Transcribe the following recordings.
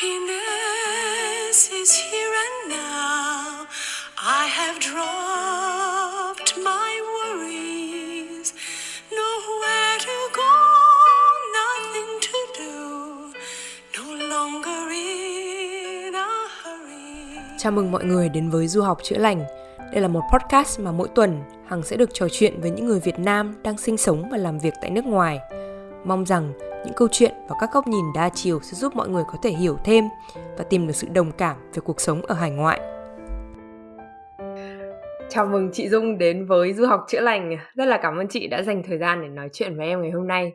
Happiness is here and now. I have dropped my worries. Nowhere to go, nothing to do. No longer in a hurry. Chào mừng mọi người đến với Du học chữa lành. Đây là một podcast mà mỗi tuần Hằng sẽ được trò chuyện với những người Việt Nam đang sinh sống và làm việc tại nước ngoài. Mong rằng những câu chuyện và các góc nhìn đa chiều sẽ giúp mọi người có thể hiểu thêm và tìm được sự đồng cảm về cuộc sống ở hải ngoại. Chào mừng chị Dung đến với Du học chữa lành. Rất là cảm ơn chị đã dành thời gian để nói chuyện với em ngày hôm nay.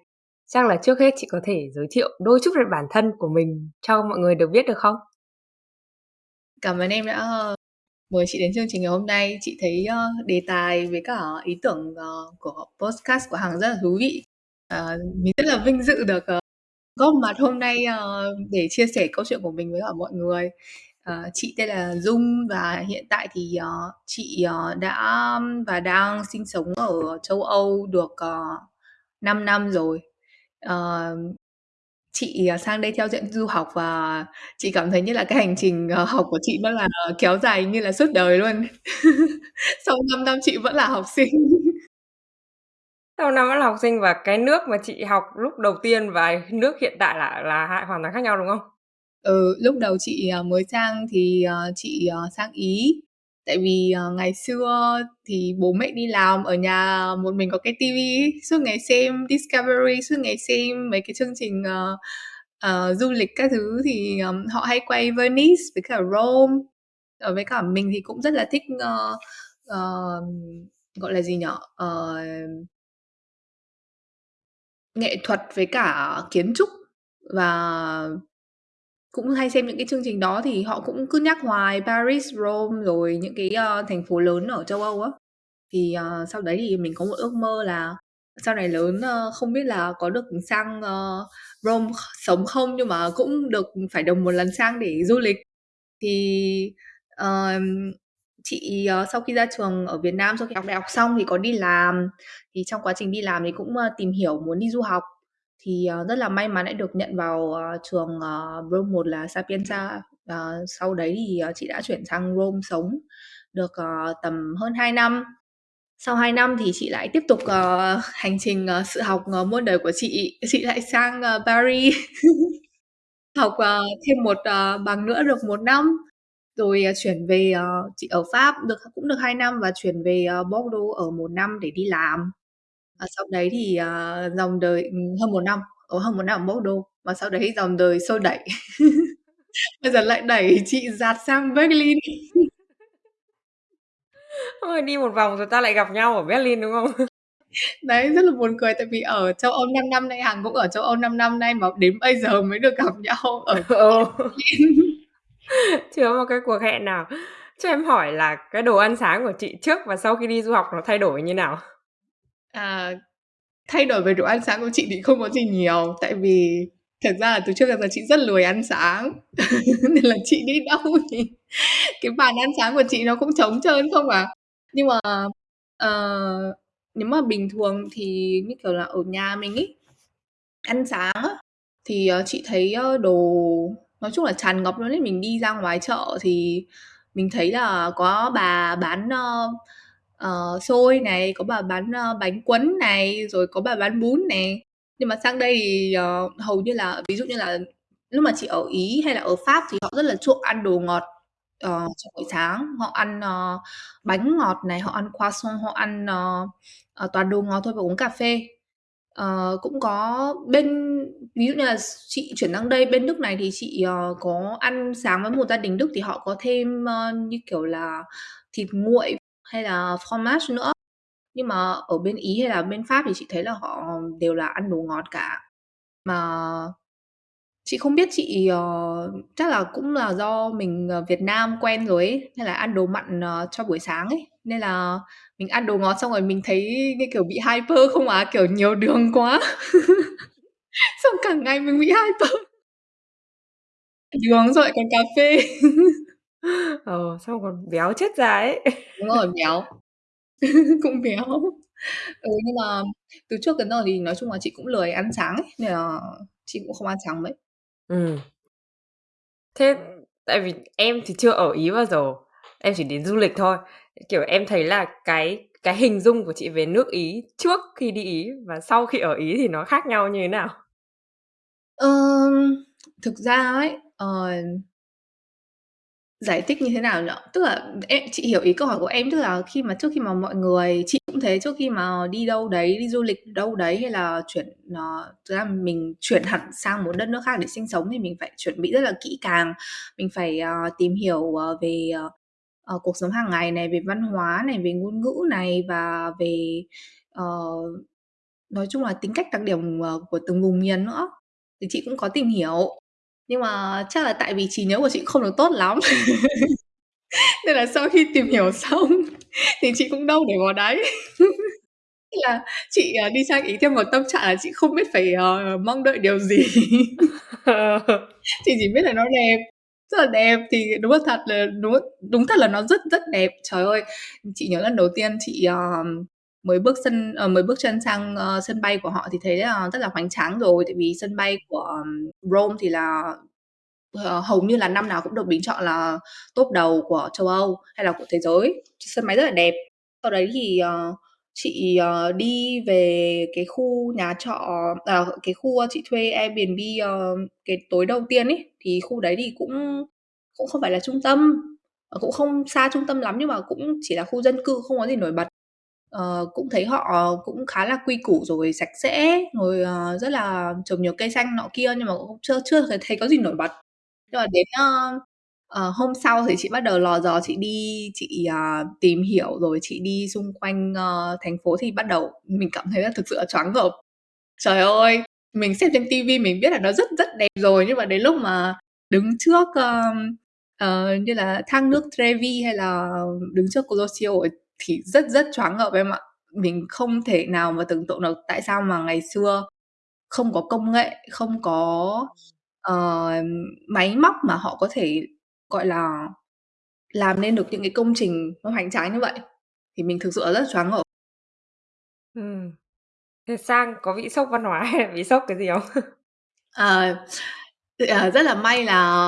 Chắc là trước hết chị có thể giới thiệu đôi chút về bản thân của mình cho mọi người được biết được không? Cảm ơn em đã ờ, mời chị đến chương trình ngày hôm nay. Chị thấy uh, đề tài với cả ý tưởng uh, của podcast của Hằng rất là thú vị. Ờ, mình rất là vinh dự được uh, góp mặt hôm nay uh, để chia sẻ câu chuyện của mình với cả mọi người. Uh, chị tên là Dung và hiện tại thì uh, chị uh, đã và đang sinh sống ở châu Âu được uh, 5 năm rồi. Uh, chị sang đây theo diện du học và chị cảm thấy như là cái hành trình học của chị nó là kéo dài như là suốt đời luôn. Sau 5 năm chị vẫn là học sinh. Sau năm vẫn là học sinh và cái nước mà chị học lúc đầu tiên và nước hiện tại là là hai hoàn toàn khác nhau đúng không? Ừ, lúc đầu chị à, mới sang thì à, chị à, sang Ý. Tại vì ngày xưa thì bố mẹ đi làm ở nhà một mình có cái tivi suốt ngày xem Discovery, suốt ngày xem mấy cái chương trình uh, uh, du lịch các thứ thì um, họ hay quay Venice với cả Rome. Ở với cả mình thì cũng rất là thích uh, uh, gọi là gì nhở? Uh, nghệ thuật với cả kiến trúc và cũng hay xem những cái chương trình đó thì họ cũng cứ nhắc hoài Paris, Rome rồi những cái uh, thành phố lớn ở châu Âu á. Thì uh, sau đấy thì mình có một ước mơ là sau này lớn uh, không biết là có được sang uh, Rome sống không nhưng mà cũng được phải đồng một lần sang để du lịch. Thì uh, chị uh, sau khi ra trường ở Việt Nam sau khi học đại học xong thì có đi làm. Thì trong quá trình đi làm thì cũng uh, tìm hiểu muốn đi du học. Thì uh, rất là may mắn đã được nhận vào uh, trường uh, Rome 1 là Sapienza. Uh, sau đấy thì uh, chị đã chuyển sang Rome sống được uh, tầm hơn 2 năm. Sau 2 năm thì chị lại tiếp tục uh, hành trình uh, sự học uh, muôn đời của chị. Chị lại sang uh, Paris học uh, thêm một uh, bằng nữa được một năm rồi uh, chuyển về uh, chị ở Pháp được cũng được 2 năm và chuyển về uh, Bordeaux ở một năm để đi làm. Và sau đấy thì uh, dòng đời hơn một năm ở hơn một năm ở Bordeaux. Và sau đấy dòng đời xô đẩy. Bây giờ lại đẩy chị dạt sang Berlin. Ôi, đi một vòng rồi ta lại gặp nhau ở Berlin đúng không? Đấy, rất là buồn cười tại vì ở châu Âu 5 năm nay, Hằng cũng ở châu Âu 5 năm nay mà đến bây giờ mới được gặp nhau ở ừ. Chưa một cái cuộc hẹn nào. Cho em hỏi là cái đồ ăn sáng của chị trước và sau khi đi du học nó thay đổi như nào? À, thay đổi về đồ ăn sáng của chị thì không có gì nhiều tại vì thật ra là từ trước đến giờ chị rất lười ăn sáng nên là chị đi đâu thì cái bàn ăn sáng của chị nó cũng trống trơn không à nhưng mà uh, nếu mà bình thường thì như kiểu là ở nhà mình ý ăn sáng á, thì uh, chị thấy uh, đồ nói chung là tràn ngập luôn ấy mình đi ra ngoài chợ thì mình thấy là có bà bán uh, uh, xôi này có bà bán uh, bánh quấn này rồi có bà bán bún này. Nhưng mà sang đây thì uh, hầu như là ví dụ như là lúc mà chị ở ý hay là ở pháp thì họ rất là chuộng ăn đồ ngọt uh, trong buổi sáng. Họ ăn uh, bánh ngọt này họ ăn croissant họ ăn uh, uh, toàn đồ ngọt thôi và uống cà phê uh, cũng có bên ví dụ như là chị chuyển sang đây bên đức này thì chị uh, có ăn sáng với một gia đình đức thì họ có thêm uh, như kiểu là thịt nguội hay là fromage nữa. Nhưng mà ở bên ý hay là bên pháp thì chị thấy là họ đều là ăn đồ ngọt cả. Mà chị không biết chị uh, chắc là cũng là do mình uh, Việt Nam quen rồi ấy nên là ăn đồ mặn uh, cho buổi sáng ấy. Nên là mình ăn đồ ngọt xong rồi mình thấy như kiểu bị hyper không à? Kiểu nhiều đường quá. Xong cả ngày mình bị hyper. Đường rồi còn cà phê. Ờ xong còn béo chết ra ấy. Đúng rồi béo. Cũng béo. Ừ, nhưng mà từ trước đến giờ thì nói chung là chị cũng lười ăn sáng ấy nên là chị cũng không ăn sáng mấy ừ Thế tại vì em thì chưa ở Ý bao giờ, em chỉ đến du lịch thôi. Kiểu em thấy là cái cái hình dung của chị về nước Ý trước khi đi Ý và sau khi ở Ý thì nó khác nhau như thế nào? Ờm, thực ra ấy, ờ giải thích như thế nào nhỉ? Tức là em chị hiểu ý câu hỏi của em, tức là khi mà trước khi mà mọi người chị cũng thế, trước khi mà đi đâu đấy, đi du lịch đâu đấy hay là chuyển ờ, thực ra mình chuyển hẳn sang một đất nước khác để sinh sống thì mình phải chuẩn bị rất là kỹ càng. Mình phải, ờ, tìm hiểu, ờ, về, ờ, ờ, cuộc sống hàng ngày này, về văn hóa này, về ngôn ngữ này và về, ờ, nói chung là tính cách đặc điểm, ờ, của từng vùng miền nữa. Thì chị cũng có tìm hiểu, nhưng mà chắc là tại vì trí nhớ của chị không được tốt lắm. Nên là sau khi tìm hiểu xong thì chị cũng đâu để vào đấy. Thế là chị, ờ, đi sang Ý theo một tâm trạng là chị không biết phải, ờ, mong đợi điều gì. Chị chỉ biết là nó đẹp, rất là đẹp thì đúng là thật là đúng đúng thật là nó rất rất đẹp. Trời ơi, chị nhớ lần đầu tiên chị, ờ, mới bước sân ờ, mới bước chân sang, ơ, sân bay của họ thì thấy là rất là hoành tráng rồi, tại vì sân bay của Rome thì là, ờ, hầu như là năm nào cũng được bình chọn là top đầu của châu Âu hay là của thế giới, sân máy rất là đẹp. Sau đấy thì, ờ, chị, ờ, đi về cái khu nhà trọ ờ, cái khu ờ, chị thuê Airbnb, ờ, cái tối đầu tiên ấy, thì khu đấy thì cũng cũng không phải là trung tâm, ờ, cũng không xa trung tâm lắm nhưng mà cũng chỉ là khu dân cư không có gì nổi bật. Ờ, cũng thấy họ cũng khá là quy củ rồi sạch sẽ, rồi, ờ, rất là trồng nhiều cây xanh nọ kia nhưng mà cũng chưa chưa thấy thấy có gì nổi bật. Nhưng mà đến, ơ, ờ, hôm sau thì chị bắt đầu lò dò chị đi chị, à, tìm hiểu rồi chị đi xung quanh, ơ, thành phố thì bắt đầu mình cảm thấy là thực sự là choáng ngợp. Trời ơi, mình xem trên ti vi mình biết là nó rất rất đẹp rồi, nhưng mà đến lúc mà đứng trước, ờm, ờ, như là thác nước Trevi hay là đứng trước Colosseum ở thì rất rất choáng ngợp em ạ. Mình không thể nào mà tưởng tượng được tại sao mà ngày xưa không có công nghệ, không có, ờ, máy móc mà họ có thể, gọi là, làm nên được những cái công trình nó hoành tráng như vậy. Thì mình thực sự là rất choáng ngợp. Ừm. Thế sang có bị sốc văn hóa hay là bị sốc cái gì không? Ờ, ờ, rất là may là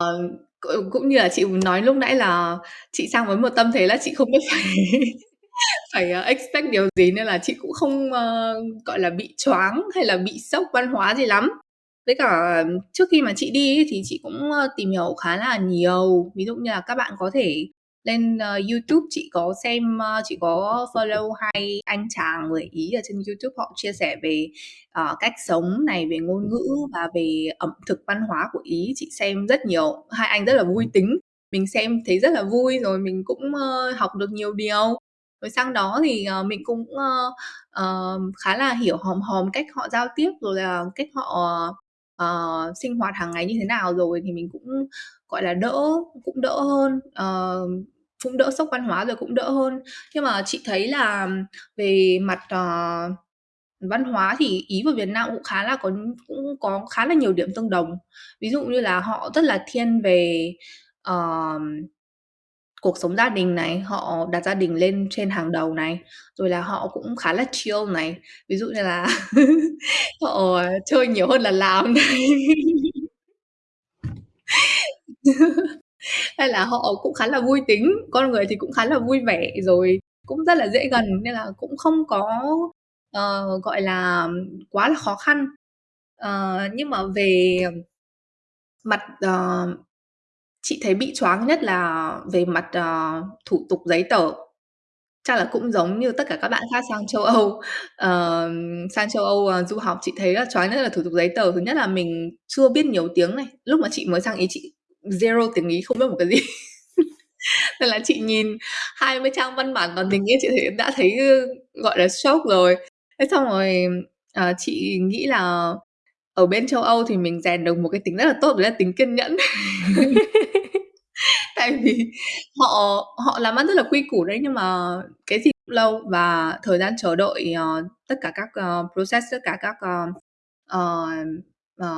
cũng như là chị nói lúc nãy là chị sang với một tâm thế là chị không biết phải phải, ờ, expect điều gì nên là chị cũng không, ơ, gọi là, bị choáng hay là bị sốc văn hóa gì lắm. Với cả trước khi mà chị đi ấy thì chị cũng, ơ, tìm hiểu khá là nhiều. Ví dụ như là các bạn có thể lên, ơ, YouTube, chị có xem, ơ, chị có follow hai anh chàng người Ý ở trên YouTube, họ chia sẻ về, ờ, cách sống này, về ngôn ngữ và về ẩm thực văn hóa của Ý. Chị xem rất nhiều, hai anh rất là vui tính, mình xem thấy rất là vui, rồi mình cũng, ơ, học được nhiều điều. Rồi sang đó thì, uh, mình cũng, uh, uh, khá là hiểu hòm hòm cách họ giao tiếp, rồi là cách họ, uh, sinh hoạt hàng ngày như thế nào rồi thì mình cũng, gọi là, đỡ cũng đỡ hơn, uh, cũng đỡ sốc văn hóa rồi cũng đỡ hơn. Nhưng mà chị thấy là về mặt, uh, văn hóa thì Ý và Việt Nam cũng khá là có cũng có khá là nhiều điểm tương đồng. Ví dụ như là họ rất là thiên về, uh, cuộc sống gia đình này, họ đặt gia đình lên trên hàng đầu này, rồi là họ cũng khá là chill này. Ví dụ như là họ chơi nhiều hơn là làm này. Hay là họ cũng khá là vui tính, con người thì cũng khá là vui vẻ, rồi cũng rất là dễ gần nên là cũng không có, ờ, gọi là, quá là khó khăn. Ờ, nhưng mà về mặt, ờ chị thấy bị choáng nhất là về mặt, ờ, thủ tục giấy tờ. Chắc là cũng giống như tất cả các bạn khác sang châu Âu, ờ, sang châu Âu, ờ, du học, chị thấy là choáng nhất là thủ tục giấy tờ. Thứ nhất là mình chưa biết nhiều tiếng này, lúc mà chị mới sang Ý chị zero tiếng Ý, không biết một cái gì. Nên là chị nhìn 20 trang văn bản toàn tiếng Ý chị thấy đã thấy, ơ, gọi là, sốc rồi. Thế xong rồi, ờ, chị nghĩ là ở bên châu Âu thì mình rèn được một cái tính rất là tốt đấy là tính kiên nhẫn. Tại vì họ họ làm ăn rất là quy củ đấy, nhưng mà cái gì cũng lâu và thời gian chờ đợi, ờ, tất cả các, ờ, process, tất cả các, ờ, ờ,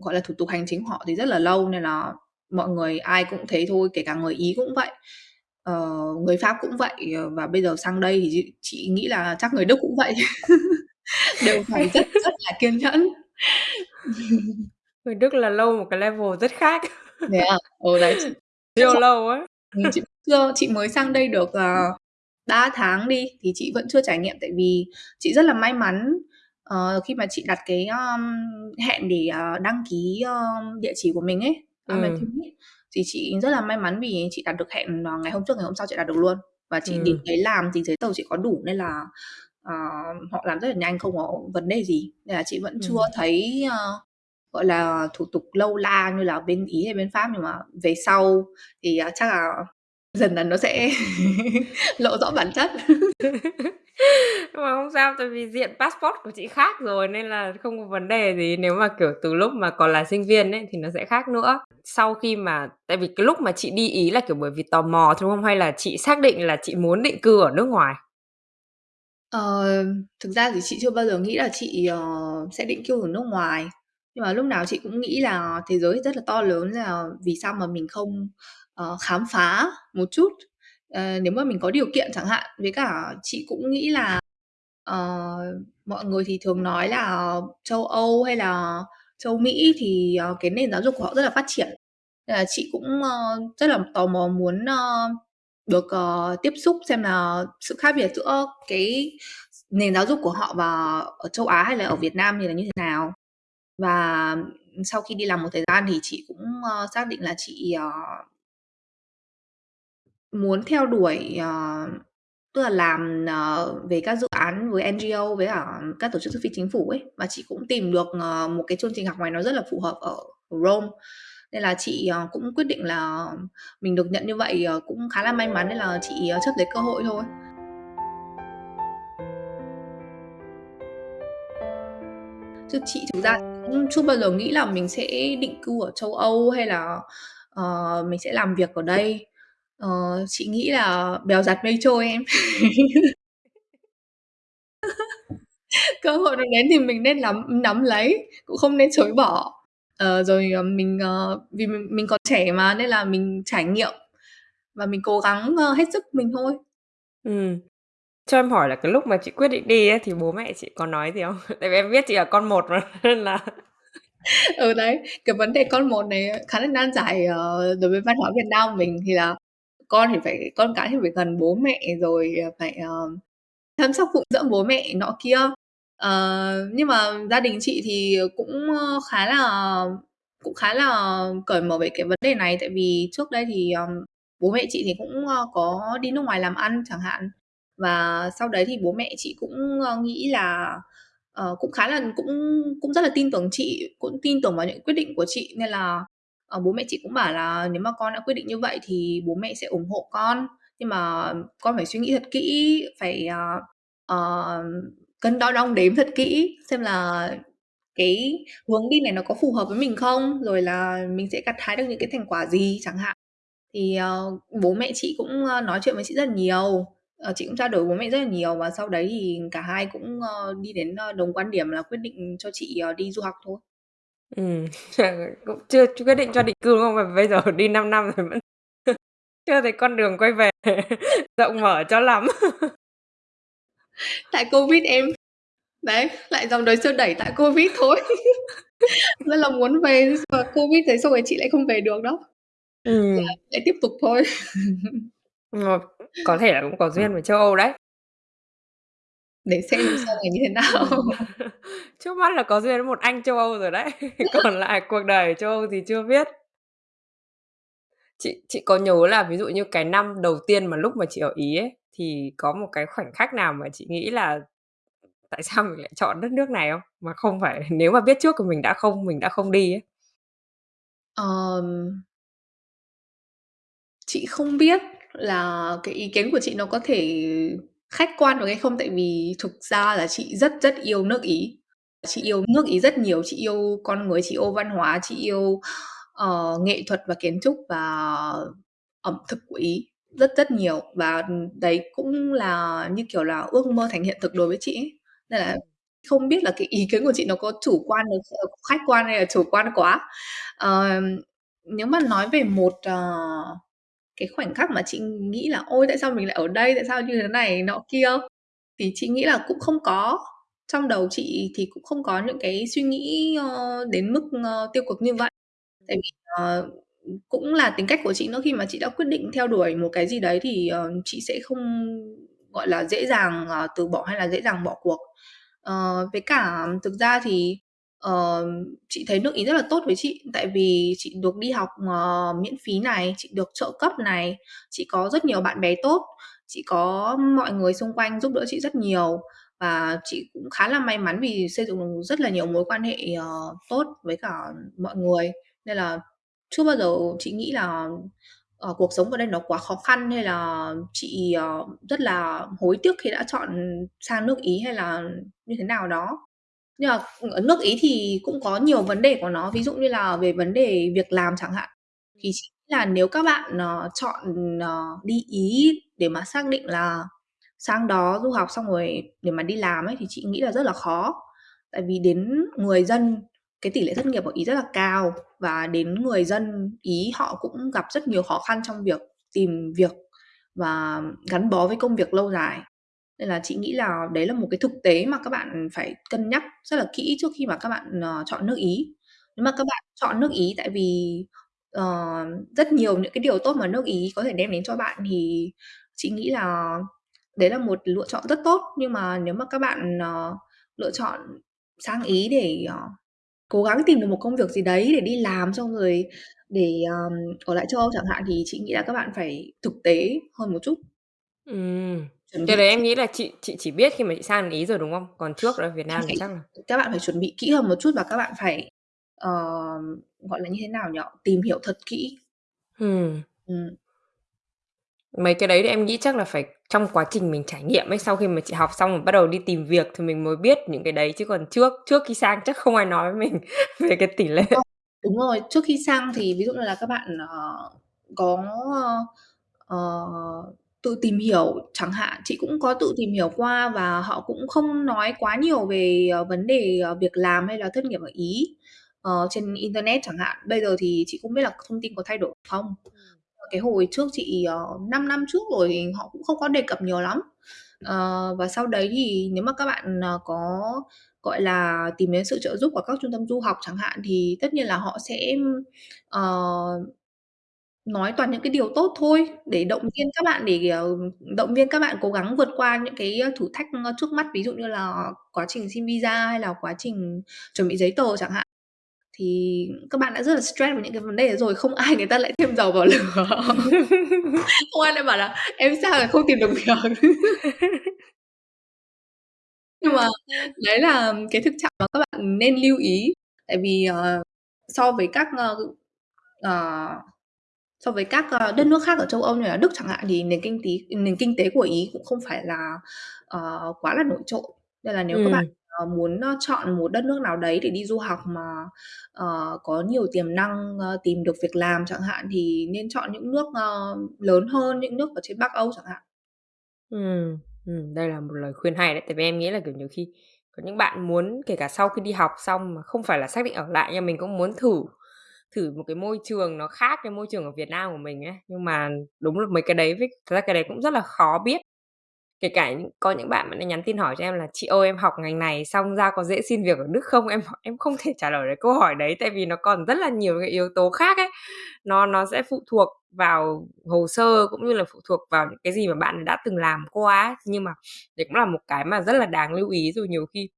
gọi là, thủ tục hành chính họ thì rất là lâu nên là mọi người ai cũng thế thôi, kể cả người Ý cũng vậy, ờ, người Pháp cũng vậy, và bây giờ sang đây thì chị nghĩ là chắc người Đức cũng vậy. Đều phải rất rất là kiên nhẫn. Người Đức là lâu một cái level rất khác. Thế à? Ừ, đấy, chị Siêu lâu ấy. Ừm, chị chưa chị mới sang đây được, ờ, 3 tháng đi, thì chị vẫn chưa trải nghiệm tại vì chị rất là may mắn, ờ, khi mà chị đặt cái, ờm, hẹn để, ờ, đăng ký, ơ, địa chỉ của mình ấy. Airbnb ấy, thì chị rất là may mắn vì chị đặt được hẹn, ngày hôm trước, ngày hôm sau chị đặt được luôn. Và chị đến Ừm. đấy làm thì giấy tờ chị có đủ nên là, ờ, họ làm rất là nhanh, không có vấn đề gì, nên là chị vẫn chưa Ừm. thấy, ơ, gọi là, thủ tục lâu la như là bên Ý hay bên Pháp. Nhưng mà về sau thì, à, chắc là dần dần nó sẽ lộ rõ bản chất. Nhưng mà không sao, tại vì diện passport của chị khác rồi nên là không có vấn đề gì. Nếu mà, kiểu, từ lúc mà còn là sinh viên ấy thì nó sẽ khác nữa. Sau khi mà tại vì cái lúc mà chị đi Ý là, kiểu, bởi vì tò mò thôi không? Hay là chị xác định là chị muốn định cư ở nước ngoài? Ờ, thực ra thì chị chưa bao giờ nghĩ là chị, ờ, sẽ định cư ở nước ngoài. Nhưng mà lúc nào chị cũng nghĩ là thế giới rất là to lớn, là vì sao mà mình không, ờ, khám phá một chút, ờ, nếu mà mình có điều kiện chẳng hạn. Với cả chị cũng nghĩ là, ờ, mọi người thì thường nói là châu Âu hay là châu Mỹ thì, ờ, cái nền giáo dục của họ rất là phát triển. Nên là chị cũng, ơ, rất là tò mò muốn, ơ, được, uh, tiếp xúc xem là sự khác biệt giữa cái nền giáo dục của họ và ở châu Á hay là ở Việt Nam thì là như thế nào. Và, sau khi đi làm một thời gian thì chị cũng, uh, xác định là chị, uh, muốn theo đuổi, uh, tức là làm, uh, về các dự án với NGO với cả các tổ chức phi chính phủ ấy. Và chị cũng tìm được, uh, một cái chương trình học ngoài nó rất là phù hợp ở ở Rome. Nên là chị, ờ, cũng quyết định là mình được nhận như vậy, ờ, cũng khá là may mắn nên là chị, ờ, chấp lấy cơ hội thôi. Chứ chị thực ra cũng chưa bao giờ nghĩ là mình sẽ định cư ở châu Âu hay là, ờ, mình sẽ làm việc ở đây. Ờ, chị nghĩ là bèo giặt mây trôi em. Cơ hội nó đến thì mình nên nắm nắm lấy, cũng không nên chối bỏ. Ờ, rồi, ờ, mình, ờ, vì mình mình còn trẻ mà nên là mình trải nghiệm và mình cố gắng, ơ, hết sức mình thôi. Ừm. Cho em hỏi là cái lúc mà chị quyết định đi ấy thì bố mẹ chị có nói gì không? Tại vì em biết chị là con một mà, nên là Ừ, đấy, cái vấn đề con một này khá là nan giải, ờ, đối với văn hóa Việt Nam mình thì là con thì phải con cái thì phải gần bố mẹ rồi, ờ, phải, ờ, chăm sóc phụng dưỡng bố mẹ nọ kia. Ờ, nhưng mà gia đình chị thì cũng, ơ, khá là cũng khá là cởi mở về cái vấn đề này, tại vì trước đây thì, ờm, bố mẹ chị thì cũng, ơ, có đi nước ngoài làm ăn chẳng hạn. Và sau đấy thì bố mẹ chị cũng, ơ, nghĩ là ờ, cũng khá là cũng cũng rất là tin tưởng chị, cũng tin tưởng vào những quyết định của chị. Nên là, ờ, bố mẹ chị cũng bảo là "Nếu mà con đã quyết định như vậy thì bố mẹ sẽ ủng hộ con, nhưng mà con phải suy nghĩ thật kỹ, phải, ờ, ờ, cân đo đong đếm thật kỹ xem là cái hướng đi này nó có phù hợp với mình không? Rồi là mình sẽ gặt hái được những cái thành quả gì?" chẳng hạn. Thì, uh, bố mẹ chị cũng, uh, nói chuyện với chị rất là nhiều, uh, chị cũng trao đổi với bố mẹ rất là nhiều và sau đấy thì cả hai cũng, uh, đi đến, uh, đồng quan điểm là quyết định cho chị, uh, đi du học thôi. ừ cũng chưa chưa quyết định cho định cư, đúng không? mà bây giờ đi 5 năm rồi vẫn chưa thấy con đường quay về rộng mở cho lắm. Tại Covid em. Đấy, lại dòng đời xô đẩy tại Covid thôi. Rất là muốn về mà Covid thế xong rồi chị lại không về được đó. Ừm. Lại tiếp tục thôi. Có thể là cũng có duyên với châu Âu đấy. Để xem sau này như thế nào. Trước mắt là có duyên với một anh châu Âu rồi đấy, còn lại cuộc đời châu Âu thì chưa biết. Chị chị có nhớ là ví dụ như cái năm đầu tiên mà lúc mà chị ở Ý ấy, thì có một cái khoảnh khắc nào mà chị nghĩ là tại sao mình lại chọn đất nước này không? Mà không phải nếu mà biết trước thì mình đã không mình đã không đi ấy. Ờm. Chị không biết là cái ý kiến của chị nó có thể khách quan được hay không, tại vì thực ra là chị rất rất yêu nước Ý. Chị yêu nước Ý rất nhiều, chị yêu con người, chị yêu văn hóa, chị yêu, ờ, nghệ thuật và kiến trúc và ẩm thực của Ý rất rất nhiều. Và, đấy cũng là, như kiểu là, ước mơ thành hiện thực đối với chị ấy. Nên là không biết là cái ý kiến của chị nó có chủ quan được ờ, khách quan hay là chủ quan quá. Ờm, nếu mà nói về một, ờ, cái khoảnh khắc mà chị nghĩ là "Ôi, tại sao mình lại ở đây? Tại sao như thế này nọ kia?" Thì chị nghĩ là cũng không có. Trong đầu chị thì cũng không có những cái suy nghĩ, ơ, đến mức, ơ, tiêu cực như vậy. Tại vì, ờ cũng là tính cách của chị nữa khi mà chị đã quyết định theo đuổi một cái gì đấy thì uh, chị sẽ không gọi là dễ dàng uh, từ bỏ hay là dễ dàng bỏ cuộc. Uh, với cả thực ra thì uh, chị thấy nước ý rất là tốt với chị. Tại vì chị được đi học uh, miễn phí này chị được trợ cấp này chị có rất nhiều bạn bè tốt chị có mọi người xung quanh giúp đỡ chị rất nhiều và chị cũng khá là may mắn vì xây dựng được rất là nhiều mối quan hệ uh, tốt với cả mọi người nên là chưa bao giờ chị nghĩ là uh, cuộc sống ở đây nó quá khó khăn hay là chị uh, rất là hối tiếc khi đã chọn sang nước Ý hay là như thế nào đó. Nhưng mà ừ, ở nước Ý thì cũng có nhiều vấn đề của nó ví dụ như là về vấn đề việc làm chẳng hạn. Thì chị nghĩ là nếu các bạn uh, chọn uh, đi Ý để mà xác định là sang đó du học xong rồi để mà đi làm ấy thì chị nghĩ là rất là khó. Tại vì đến người dân cái tỷ lệ thất nghiệp ở Ý rất là cao và đến người dân Ý họ cũng gặp rất nhiều khó khăn trong việc tìm việc và gắn bó với công việc lâu dài. Nên là chị nghĩ là đấy là một cái thực tế mà các bạn phải cân nhắc rất là kỹ trước khi mà các bạn uh, chọn nước Ý. Nếu mà các bạn chọn nước Ý tại vì uh, rất nhiều những cái điều tốt mà nước Ý có thể đem đến cho bạn thì chị nghĩ là đấy là một lựa chọn rất tốt. Nhưng mà nếu mà các bạn uh, lựa chọn sang Ý để uh, cố gắng tìm được một công việc gì đấy để đi làm xong rồi để um, ở lại châu Âu chẳng hạn thì chị nghĩ là các bạn phải thực tế hơn một chút. Ừm. Cái đấy em nghĩ là chị chị chỉ biết khi mà chị sang Ý rồi đúng không? Còn trước ở Việt Nam thì chắc là các bạn phải chuẩn bị kỹ hơn một chút và các bạn phải uh, gọi là như thế nào nhỉ? Tìm hiểu thật kỹ. Ừm. Ừm. Mấy cái đấy thì em nghĩ chắc là phải trong quá trình mình trải nghiệm ấy, sau khi mà chị học xong rồi bắt đầu đi tìm việc thì mình mới biết những cái đấy chứ còn trước trước khi sang chắc không ai nói với mình về cái tỷ lệ. Đúng rồi, trước khi sang thì ví dụ như là các bạn uh, có uh, tự tìm hiểu chẳng hạn, chị cũng có tự tìm hiểu qua và họ cũng không nói quá nhiều về uh, vấn đề uh, việc làm hay là thất nghiệp ở Ý uh, trên internet chẳng hạn. Bây giờ thì chị cũng biết là thông tin có thay đổi không cái hồi trước chị ờ, uh, 5 năm trước rồi thì họ cũng không có đề cập nhiều lắm. Uh, và sau đấy thì nếu mà các bạn uh, có gọi là tìm đến sự trợ giúp của các trung tâm du học chẳng hạn thì tất nhiên là họ sẽ uh, nói toàn những cái điều tốt thôi để động viên các bạn để động viên các bạn cố gắng vượt qua những cái thử thách trước mắt ví dụ như là quá trình xin visa hay là quá trình chuẩn bị giấy tờ chẳng hạn thì các bạn đã rất là stress với những cái vấn đề rồi không ai người ta lại thêm dầu vào lửa. Không ai lại bảo là em sao lại không tìm được việc nhưng mà đấy là cái thực trạng mà các bạn nên lưu ý. Tại vì uh, so với các uh, uh, so với các uh, đất nước khác ở châu Âu như là Đức chẳng hạn thì nền kinh tế nền kinh tế của Ý cũng không phải là uh, quá là nổi trội. Nên là nếu ừ. các bạn Ờ, muốn chọn một đất nước nào đấy để đi du học mà uh, có nhiều tiềm năng uh, tìm được việc làm chẳng hạn thì nên chọn những nước uh, lớn hơn những nước ở trên Bắc Âu chẳng hạn. Ừ, đây là một lời khuyên hay đấy, tại vì em nghĩ là kiểu nhiều khi có những bạn muốn kể cả sau khi đi học xong mà không phải là xác định ở lại nhưng mình cũng muốn thử thử một cái môi trường nó khác cái môi trường ở Việt Nam của mình ấy nhưng mà đúng là mấy cái đấy với thật ra cái đấy cũng rất là khó biết kể cả có những bạn mà nhắn tin hỏi cho em là, chị ơi, em học ngành này, xong ra có dễ xin việc ở Đức không em em không thể trả lời được câu hỏi đấy, tại vì nó còn rất là nhiều cái yếu tố khác ấy nó nó sẽ phụ thuộc vào hồ sơ cũng như là phụ thuộc vào những cái gì mà bạn đã từng làm qua ấy. nhưng mà đấy cũng là một cái mà rất là đáng lưu ý rồi nhiều khi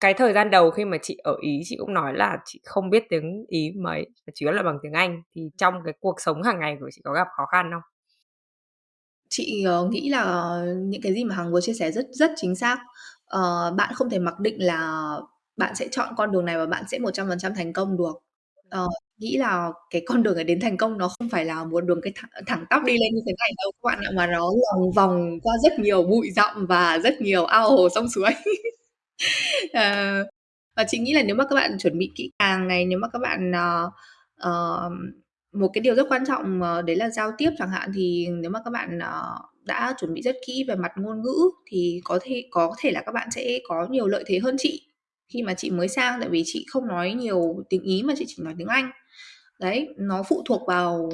cái thời gian đầu khi mà chị ở Ý, chị cũng nói là chị không biết tiếng Ý mấy chủ yếu là bằng tiếng Anh thì trong cái cuộc sống hàng ngày của chị có gặp khó khăn không? Chị ờ, nghĩ là những cái gì mà Hằng vừa chia sẻ rất rất chính xác. Uh, bạn không thể mặc định là bạn sẽ chọn con đường này và bạn sẽ 100% thành công được. Uh, nghĩ là cái con đường để đến thành công nó không phải là một đường cái thẳng, thẳng tắp đi lên như thế này đâu các bạn ạ mà nó lòng vòng qua rất nhiều bụi rậm và rất nhiều ao hồ sông suối. uh, và chị nghĩ là nếu mà các bạn chuẩn bị kỹ càng này nếu mà các bạn uh, một cái điều rất quan trọng ờ, đấy là giao tiếp chẳng hạn thì nếu mà các bạn ờ, đã chuẩn bị rất kỹ về mặt ngôn ngữ thì có thể có thể là các bạn sẽ có nhiều lợi thế hơn chị khi mà chị mới sang tại vì chị không nói nhiều tiếng ý mà chị chỉ nói tiếng anh. Đấy nó phụ thuộc vào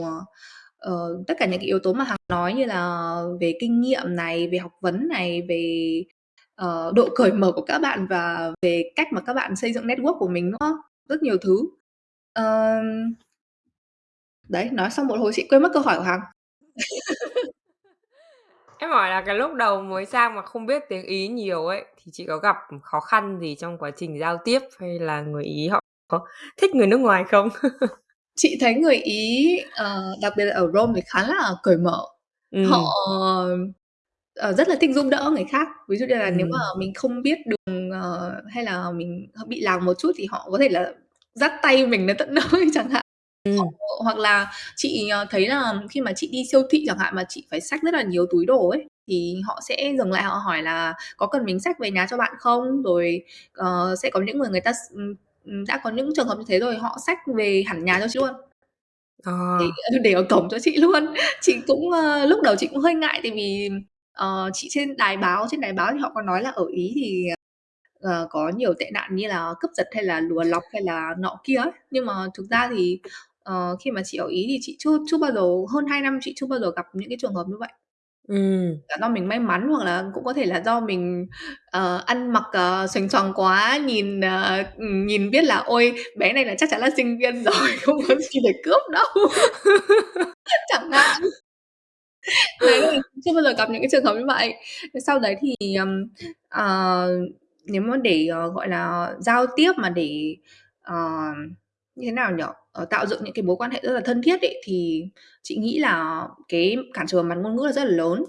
uh, tất cả những cái yếu tố mà hằng nói như là về kinh nghiệm này về học vấn này về uh, độ cởi mở của các bạn và về cách mà các bạn xây dựng network của mình nữa rất nhiều thứ. Uh, Đấy, nói xong một hồi chị quên mất câu hỏi của Hằng. Em hỏi là cái lúc đầu mới sang mà không biết tiếng Ý nhiều ấy, thì chị có gặp khó khăn gì trong quá trình giao tiếp hay là người Ý họ có thích người nước ngoài không? Chị thấy người Ý, ờ, đặc biệt là ở Rome thì khá là cởi mở. Họ, Ừm. ờ, rất là thích giúp đỡ người khác. Ví dụ như là nếu mà Ừm. mình không biết đường, ờ, hay là mình bị lạc một chút thì họ có thể là dắt tay mình đến tận nơi chẳng hạn. Ừm. Họ hoặc là chị, ờ, thấy là khi mà chị đi siêu thị chẳng hạn, mà chị phải xách rất là nhiều túi đồ ấy, thì họ sẽ dừng lại họ hỏi là "Có cần mình xách về nhà cho bạn không?" Rồi, ờ, sẽ có những người người ta s ừm, ừm, đã có những trường hợp như thế rồi, họ xách về hẳn nhà cho chị luôn. Để, Ờ. để ở cổng cho chị luôn. Chị cũng, ơ, lúc đầu chị cũng hơi ngại tại vì, ờ, chị trên đài báo trên đài báo thì họ có nói là ở Ý thì, ờ, có nhiều tệ nạn như là cướp giật hay là lùa lọc hay là nọ kia ấy. Nhưng mà thực ra thì, ờ, khi mà chị ở Ý thì chị chưa chưa bao giờ hơn 2 năm chị chưa bao giờ gặp những cái trường hợp như vậy. Ừm. Là do mình may mắn hoặc là cũng có thể là do mình, ờ, ăn mặc, ờ, xoành xoàng quá, nhìn, ờ, ừm, nhìn biết là "Ôi, bé này là chắc chắn là sinh viên rồi, không có gì để cướp đâu." Chẳng hạn. Đấy, là chưa bao giờ gặp những cái trường hợp như vậy. Thế sau đấy thì, ừm, ờ, nếu mà để, ờ, gọi là, giao tiếp mà để, ờ, như thế nào nhỉ? Ờ, tạo dựng những cái mối quan hệ rất là thân thiết ấy, thì chị nghĩ là cái cản trở mặt ngôn ngữ là rất là lớn.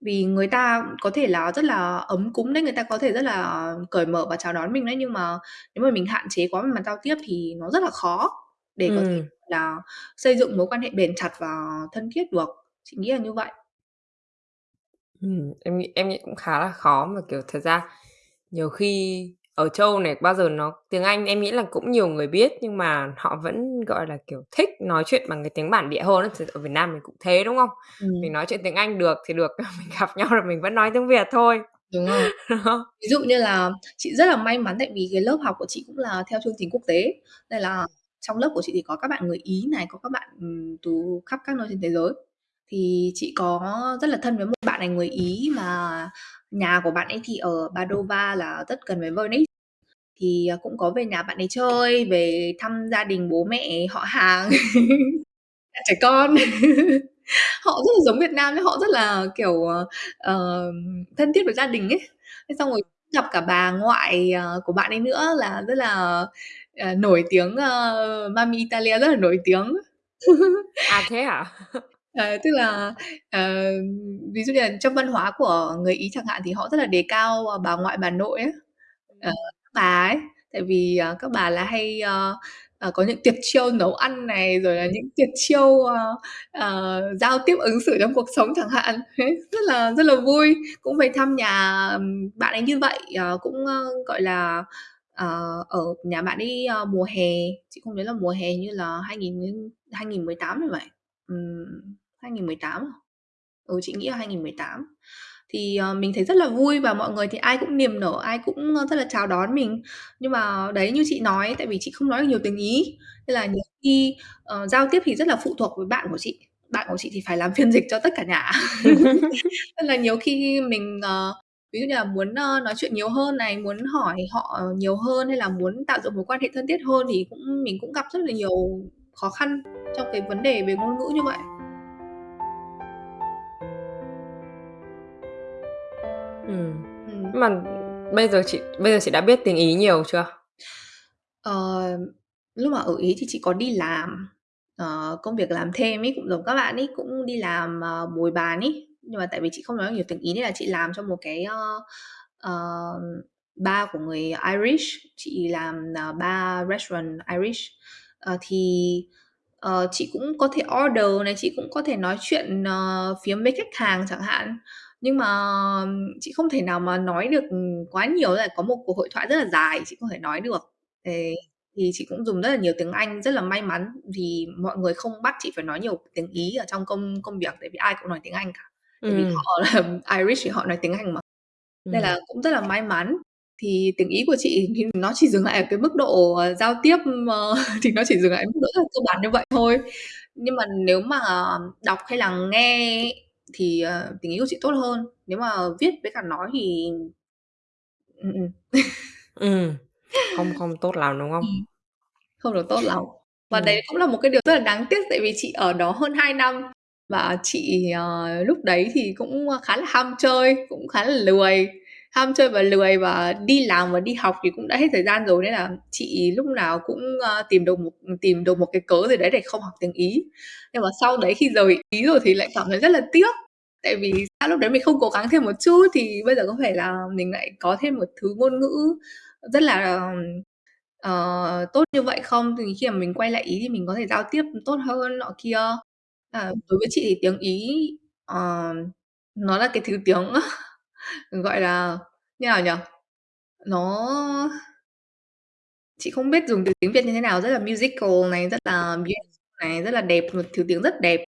Vì người ta có thể là rất là ấm cúng đấy, người ta có thể rất là cởi mở và chào đón mình đấy, nhưng mà nếu mà mình hạn chế quá về mặt giao tiếp thì nó rất là khó để có thể Ừm. là xây dựng mối quan hệ bền chặt và thân thiết được. Chị nghĩ là như vậy. Ừm, em nghĩ em nghĩ cũng khá là khó mà, kiểu, thật ra nhiều khi ở châu này bao giờ nó tiếng Anh em nghĩ là cũng nhiều người biết, nhưng mà họ vẫn, gọi là, kiểu, thích nói chuyện bằng cái tiếng bản địa hơn. Thực ở Việt Nam mình cũng thế, đúng không? Mình Ừm. nói chuyện tiếng Anh được thì được, mình gặp nhau là mình vẫn nói tiếng Việt thôi. Đúng rồi. Đó. Ví dụ như là chị rất là may mắn tại vì cái lớp học của chị cũng là theo chương trình quốc tế, nên là trong lớp của chị thì có các bạn người Ý này, có các bạn, ừm, từ khắp các nơi trên thế giới. Thì chị có rất là thân với một bạn này người Ý mà nhà của bạn ấy thì ở Padova là rất gần với Venice. Thì, à, cũng có về nhà bạn ấy chơi, về thăm gia đình bố mẹ, họ hàng, trẻ con. Họ rất là giống Việt Nam nhá, họ rất là, kiểu, ờ, ờ, thân thiết với gia đình ấy. Thế xong rồi gặp cả bà ngoại, ờ, của bạn ấy nữa là rất là, ờ, nổi tiếng, ơ, Mamma Italia rất là nổi tiếng. À, thế hả? Ờ, tức là, ờ, ví dụ như là trong văn hóa của người Ý chẳng hạn, thì họ rất là đề cao, ờ, bà ngoại, bà nội á, ờ, các bà ấy. Tại vì, ờ, các bà là hay, ơ, ờ, có những tuyệt chiêu nấu ăn này, rồi là những tuyệt chiêu, ơ, ờ, giao tiếp ứng xử trong cuộc sống chẳng hạn. Thế rất là rất là vui, cũng về thăm nhà, ừm, bạn ấy như vậy, ờ, cũng, ơ, gọi là, ờ, ở nhà bạn ấy, ơ, mùa hè, chị không nhớ là mùa hè như là 2018 thì phải. Ừm, 2018 à? Ừ, chị nghĩ là 2018. Thì, ờ, mình thấy rất là vui và mọi người thì ai cũng niềm nở, ai cũng, ơ, rất là chào đón mình. Nhưng mà đấy, như chị nói, tại vì chị không nói được nhiều tiếng Ý, nên là nhiều khi, ờ, giao tiếp thì rất là phụ thuộc với bạn của chị. Bạn của chị thì phải làm phiên dịch cho tất cả nhà. Nên là nhiều khi mình, ờ, ví dụ như là muốn, ơ, nói chuyện nhiều hơn này, muốn hỏi họ nhiều hơn hay là muốn tạo dựng mối quan hệ thân thiết hơn thì cũng mình cũng gặp rất là nhiều khó khăn trong cái vấn đề về ngôn ngữ như vậy. Ừm, Ừm. nhưng mà bây giờ chị bây giờ chị đã biết tiếng Ý nhiều chưa? Ờ, lúc mà ở Ý thì chị có đi làm, ờ, công việc làm thêm ấy, cũng giống các bạn ấy, cũng đi làm, ờ, bồi bàn ấy. Nhưng mà tại vì chị không nói được nhiều tiếng Ý nên là chị làm cho một cái, ơ, ờ, bar của người Irish, chị làm, ờ, bar restaurant Irish. Ờ, thì, ờ, chị cũng có thể order này, chị cũng có thể nói chuyện, ờ, phiếm với khách hàng chẳng hạn. Nhưng mà chị không thể nào mà nói được, quá nhiều, là có một cuộc hội thoại rất là dài chị không thể nói được. Thế thì chị cũng dùng rất là nhiều tiếng Anh, rất là may mắn vì mọi người không bắt chị phải nói nhiều tiếng Ý ở trong công công việc, tại vì ai cũng nói tiếng Anh cả. Tại vì Ừm. họ là Irish thì họ nói tiếng Anh mà. Nên Ừm. là cũng rất là may mắn. Thì tiếng Ý của chị thì nó chỉ dừng lại ở cái mức độ, ờ, giao tiếp, ờ, thì nó chỉ dừng lại ở mức độ rất là cơ bản như vậy thôi. Nhưng mà nếu mà đọc hay là nghe thì, ờ, tiếng Ý của chị tốt hơn. Nếu mà viết với cả nói thì ừm, ừm. Ừm, không không tốt lắm, đúng không? Ừm, không được tốt lắm. Và Ừm. đấy cũng là một cái điều rất là đáng tiếc tại vì chị ở đó hơn 2 năm và chị, ờ, lúc đấy thì cũng, khá là ham chơi, cũng khá là lười, ham chơi và lười và đi làm và đi học thì cũng đã hết thời gian rồi nên là chị lúc nào cũng, ờ, tìm được một tìm được một cái cớ gì đấy để không học tiếng Ý. Nhưng mà sau đấy khi rời Ý rồi thì lại cảm thấy rất là tiếc, tại vì sao lúc đấy mình không cố gắng thêm một chút thì bây giờ có phải là mình lại có thêm một thứ ngôn ngữ rất là, ờ, tốt như vậy không? Thì khi mà mình quay lại Ý thì mình có thể giao tiếp tốt hơn nọ kia. À, đối với chị thì tiếng Ý, ờ, nó là cái thứ tiếng, gọi là, như nào nhỉ? Nó chị không biết dùng từ tiếng Việt như thế nào, rất là musical này, rất là beautiful này, rất là đẹp, một thứ tiếng rất đẹp.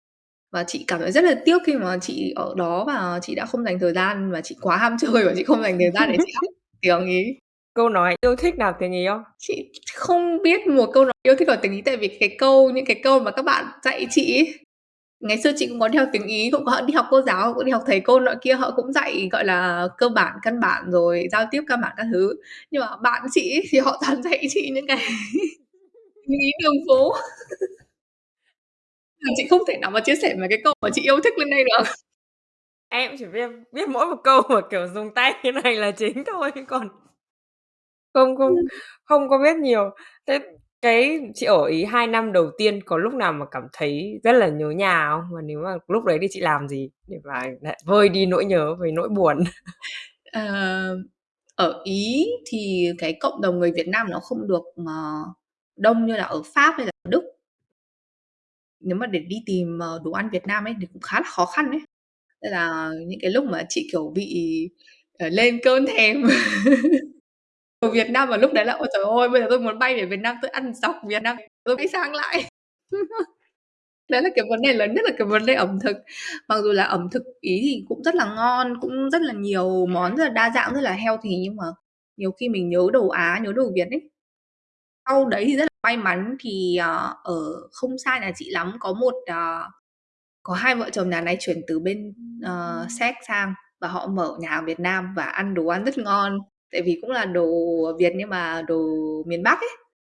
Và chị cảm thấy rất là tiếc khi mà chị ở đó và chị đã không dành thời gian và chị quá ham chơi và chị không dành thời gian để chị học tiếng Ý. Câu nói yêu thích nào tiếng Ý không? Chị không biết một câu nói yêu thích ở tiếng Ý tại vì cái câu những cái câu mà các bạn dạy chị ấy, ngày xưa chị cũng có đi học tiếng Ý, cũng có đi học cô giáo, cũng đi học thầy cô nọ kia, họ cũng dạy, gọi là, cơ bản, căn bản rồi giao tiếp căn bản các thứ. Nhưng mà bạn chị ấy thì họ toàn dạy chị những cái tiếng Ý đường phố. Là chị không thể nào mà chia sẻ mấy cái câu mà chị yêu thích lên đây được. Em chỉ biết biết mỗi một câu mà, kiểu, dùng tay như này là chính thôi, còn không không Ừm. không có biết nhiều. Thế cái chị ở Ý 2 năm đầu tiên có lúc nào mà cảm thấy rất là nhớ nhà không? Và nếu mà lúc đấy thì chị làm gì để mà lại vơi đi nỗi nhớ với nỗi buồn? Ờ, ở Ý thì cái cộng đồng người Việt Nam nó không được, mà đông như là ở Pháp hay là ở Đức. Nếu mà để đi tìm, ờ, đồ ăn Việt Nam ấy thì cũng khá là khó khăn ấy. Nên là những cái lúc mà chị, kiểu, bị, ờ, lên cơn thèm ở Việt Nam vào lúc đấy là ôi trời ơi, bây giờ tôi muốn bay về Việt Nam tôi ăn dọc Việt Nam tôi bay sang lại. Đấy là cái vấn đề lớn nhất là cái vấn đề ẩm thực. Mặc dù là ẩm thực Ý thì cũng rất là ngon, cũng rất là nhiều món rất là đa dạng, rất là healthy nhưng mà nhiều khi mình nhớ đồ Á, nhớ đồ Việt ấy. Sau đấy thì rất là may mắn thì, ờ, ở không xa nhà chị lắm có một, ờ, có hai vợ chồng nhà này chuyển từ bên, uh, Séc sang và họ mở nhà hàng Việt Nam và ăn đồ ăn rất ngon. Tại vì cũng là đồ Việt nhưng mà đồ miền Bắc ấy,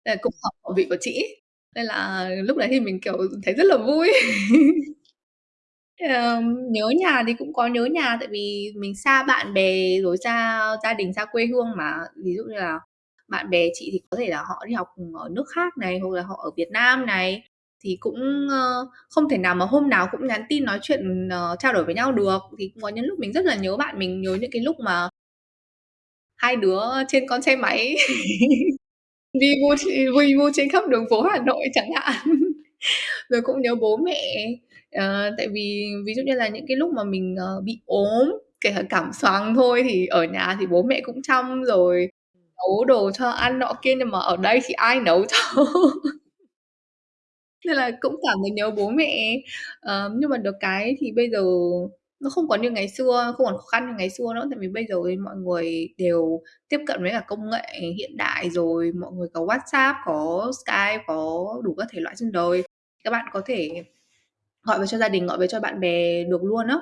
nên là cũng hợp khẩu vị của chị ấy. Nên là lúc đấy thì mình, kiểu, thấy rất là vui. Nhớ nhà thì cũng có nhớ nhà tại vì mình xa bạn bè rồi xa gia đình, xa quê hương mà. Ví dụ như là bạn bè chị thì có thể là họ đi học, ở nước khác này, hoặc là họ ở Việt Nam này, thì cũng, ơ, không thể nào mà hôm nào cũng nhắn tin nói chuyện, ờ, trao đổi với nhau được. Thì cũng có những lúc mình rất là nhớ bạn mình, nhớ những cái lúc mà hai đứa trên con xe máy vi vu vi vu trên khắp đường phố Hà Nội chẳng hạn. Rồi cũng nhớ bố mẹ, ờ, tại vì ví dụ như là những cái lúc mà mình, ờ, bị ốm, kể cả cảm xoàng thôi thì ở nhà thì bố mẹ cũng chăm rồi nấu đồ cho ăn nọ kia, nhưng mà ở đây thì ai nấu cho. Nên là cũng cảm thấy nhớ bố mẹ. Ờ, nhưng mà được cái thì bây giờ nó không còn như ngày xưa, không còn khó khăn như ngày xưa nữa, tại vì bây giờ thì mọi người đều tiếp cận với cả công nghệ hiện đại rồi, mọi người có WhatsApp, có Skype, có đủ các thể loại trên đời. Các bạn có thể gọi về cho gia đình, gọi về cho bạn bè được luôn á.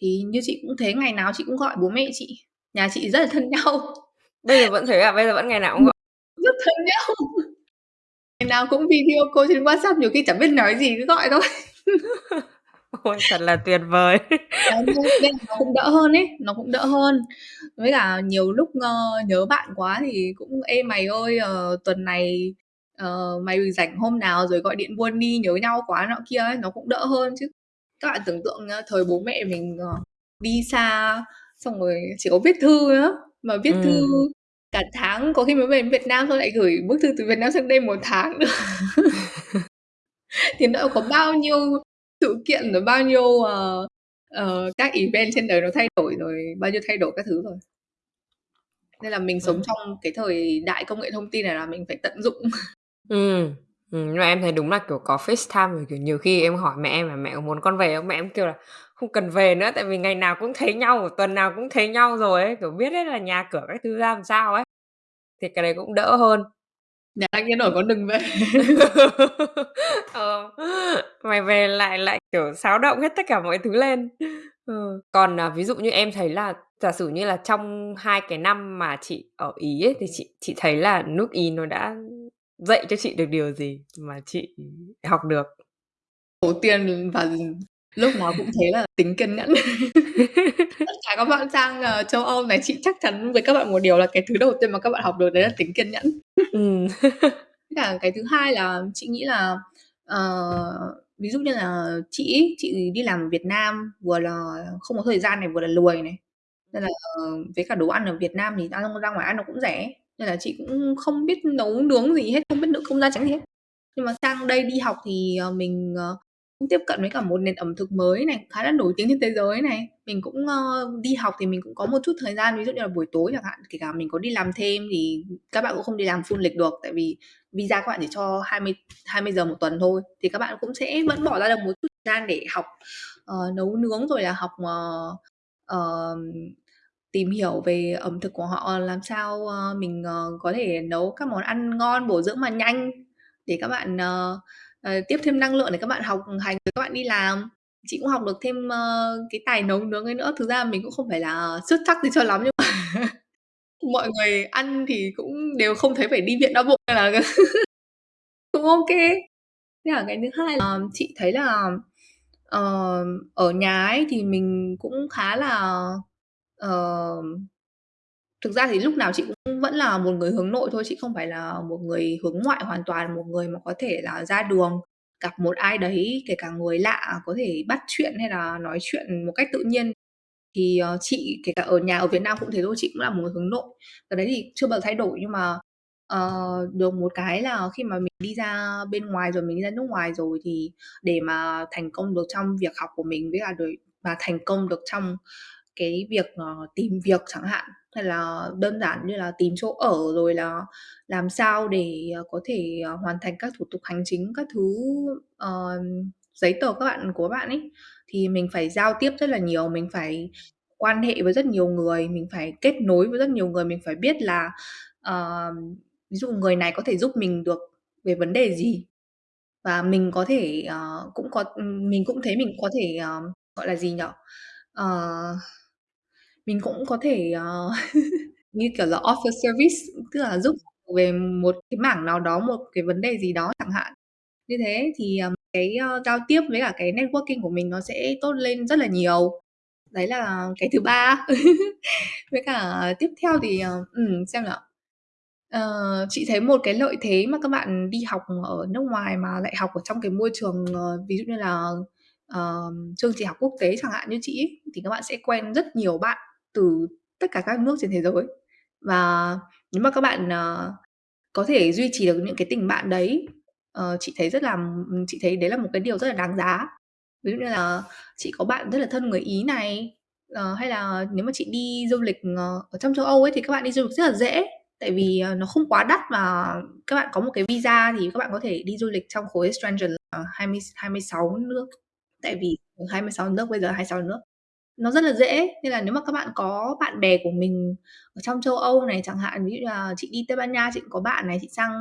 Thì như chị cũng thế, ngày nào chị cũng gọi bố mẹ chị, nhà chị rất là thân nhau. Bây giờ vẫn thế à? Bây giờ vẫn ngày nào cũng gọi? rất thân nhau. Ngày nào cũng video call trên WhatsApp, nhiều khi chẳng biết nói gì cứ gọi thôi. Ôi, thật là tuyệt vời! Đấy, nên nên nó cũng đỡ hơn ấy, nó cũng đỡ hơn. Với cả nhiều lúc, ơ, nhớ bạn quá thì cũng "Ê, mày ơi, ờ, tuần này, ờ, mày rảnh hôm nào rồi gọi điện buôn đi, nhớ nhau quá" nọ kia ấy, nó cũng đỡ hơn chứ. Các bạn tưởng tượng nhá, thời bố mẹ mình, ờ, đi xa, xong rồi chỉ có viết thư á, mà viết thư Ừm. cả tháng, có khi mới về đến Việt Nam xong lại gửi bức thư từ Việt Nam sang đây 1 tháng nữa. Thì nó có bao nhiêu sự kiện, rồi bao nhiêu, ờ, ờ, các event trên đời nó thay đổi rồi, bao nhiêu thay đổi các thứ rồi. Nên là mình sống Ừm. trong cái thời đại công nghệ thông tin này là mình phải tận dụng. Ừm, ừm, nhưng mà em thấy đúng là, kiểu, có FaceTime rồi, kiểu, nhiều khi em hỏi mẹ em là "Mẹ có muốn con về không?" Mẹ em kêu là "Không cần về nữa, tại vì ngày nào cũng thấy nhau, tuần nào cũng thấy nhau rồi ấy, kiểu, biết hết là nhà cửa các thứ ra làm sao ấy." Thì cái đấy cũng đỡ hơn. Nhà đang yên ổn con đừng về. Ờ, mày về lại lại, kiểu, xáo động hết tất cả mọi thứ lên. Ừ, còn, à, ví dụ như em thấy là giả sử như là trong 2 cái năm mà chị ở Ý ấy, thì chị chị thấy là nước Ý nó đã dạy cho chị được điều gì mà chị học được? Đầu tiên và lúc nào cũng thế là tính kiên nhẫn. Tất cả các bạn sang, ờ, châu Âu này, chị chắc chắn với các bạn một điều là cái thứ đầu tiên mà các bạn học được đấy là tính kiên nhẫn. Ừm. cả cái thứ hai là chị nghĩ là, ờ, ví dụ như là chị ấy, chị đi làm ở Việt Nam vừa là không có thời gian này, vừa là lười này, nên là, ờ, với cả đồ ăn ở Việt Nam thì ăn ra ngoài ăn nó cũng rẻ, nên là chị cũng không biết nấu nướng gì hết, không biết nữ công gia chánh gì hết. Nhưng mà sang đây đi học thì, ờ, mình, ờ, cũng tiếp cận với cả một nền ẩm thực mới này, khá là nổi tiếng trên thế giới này. Mình cũng, uh, đi học thì mình cũng có một chút thời gian, ví dụ như là buổi tối chẳng hạn, kể cả mình có đi làm thêm thì các bạn cũng không đi làm full lịch được, tại vì visa các bạn chỉ cho 20 20 giờ một tuần thôi, thì các bạn cũng sẽ vẫn bỏ ra được một chút thời gian để học, uh, nấu nướng rồi là học, uh, uh, tìm hiểu về ẩm thực của họ, làm sao, uh, mình, uh, có thể nấu các món ăn ngon, bổ dưỡng mà nhanh để các bạn, uh, uh, tiếp thêm năng lượng để các bạn học hành rồi các bạn đi làm. Chị cũng học được thêm, uh, cái tài nấu nướng ấy nữa. Thực ra mình cũng không phải là xuất sắc gì cho lắm nhưng mà mọi người ăn thì cũng đều không thấy phải đi viện đau bụng nên là cũng ok thế Với cái thứ hai là chị thấy là, uh, ở nhà ấy thì mình cũng khá là, uh, thực ra thì lúc nào chị cũng vẫn là một người hướng nội thôi, chị không phải là một người hướng ngoại hoàn toàn, một người mà có thể là ra đường gặp một ai đấy, kể cả người lạ có thể bắt chuyện hay là nói chuyện một cách tự nhiên. Thì, ờ, chị kể cả ở nhà ở Việt Nam cũng thế thôi, chị cũng là một người hướng nội. Cái đấy thì chưa bao giờ thay đổi nhưng mà, uh, được một cái là khi mà mình đi ra bên ngoài rồi, mình đi ra nước ngoài rồi thì để mà thành công được trong việc học của mình với cả đời và thành công được trong cái việc, uh, tìm việc chẳng hạn, hay là đơn giản như là tìm chỗ ở, rồi là làm sao để, uh, có thể, uh, hoàn thành các thủ tục hành chính, các thứ, uh, giấy tờ các bạn của bạn ấy, thì mình phải giao tiếp rất là nhiều, mình phải quan hệ với rất nhiều người, mình phải kết nối với rất nhiều người, mình phải biết là, ờ, ví dụ người này có thể giúp mình được về vấn đề gì. Và mình có thể, ờ, cũng có mình cũng thấy mình có thể, ờ, gọi là gì nhở Ờ, mình cũng có thể, ờ, như kiểu là offer service, tức là giúp về một cái mảng nào đó, một cái vấn đề gì đó chẳng hạn. Như thế thì, ờm, cái, ơ, giao tiếp với cả cái networking của mình nó sẽ tốt lên rất là nhiều. Đấy là cái thứ ba. Với cả tiếp theo thì, ờ, ừm, xem nào. Ờ, chị thấy một cái lợi thế mà các bạn đi học ở nước ngoài mà lại học ở trong cái môi trường, ờ, ví dụ như là, uh, chương trình học quốc tế chẳng hạn như chị ấy, thì các bạn sẽ quen rất nhiều bạn từ tất cả các nước trên thế giới. Và nếu mà các bạn, uh, có thể duy trì được những cái tình bạn đấy, uh, chị thấy rất là chị thấy đấy là một cái điều rất là đáng giá. Ví dụ như là chị có bạn rất là thân người Ý này, uh, hay là nếu mà chị đi du lịch, uh, ở trong châu Âu ấy thì các bạn đi du lịch rất là dễ, tại vì, uh, nó không quá đắt và các bạn có một cái visa thì các bạn có thể đi du lịch trong khối Schengen là hai mươi 26 nước, tại vì 26 nước, bây giờ 26 nước. Nó rất là dễ, nên là nếu mà các bạn có bạn bè của mình ở trong châu Âu này chẳng hạn, ví dụ là chị đi Tây Ban Nha chị cũng có bạn này, chị sang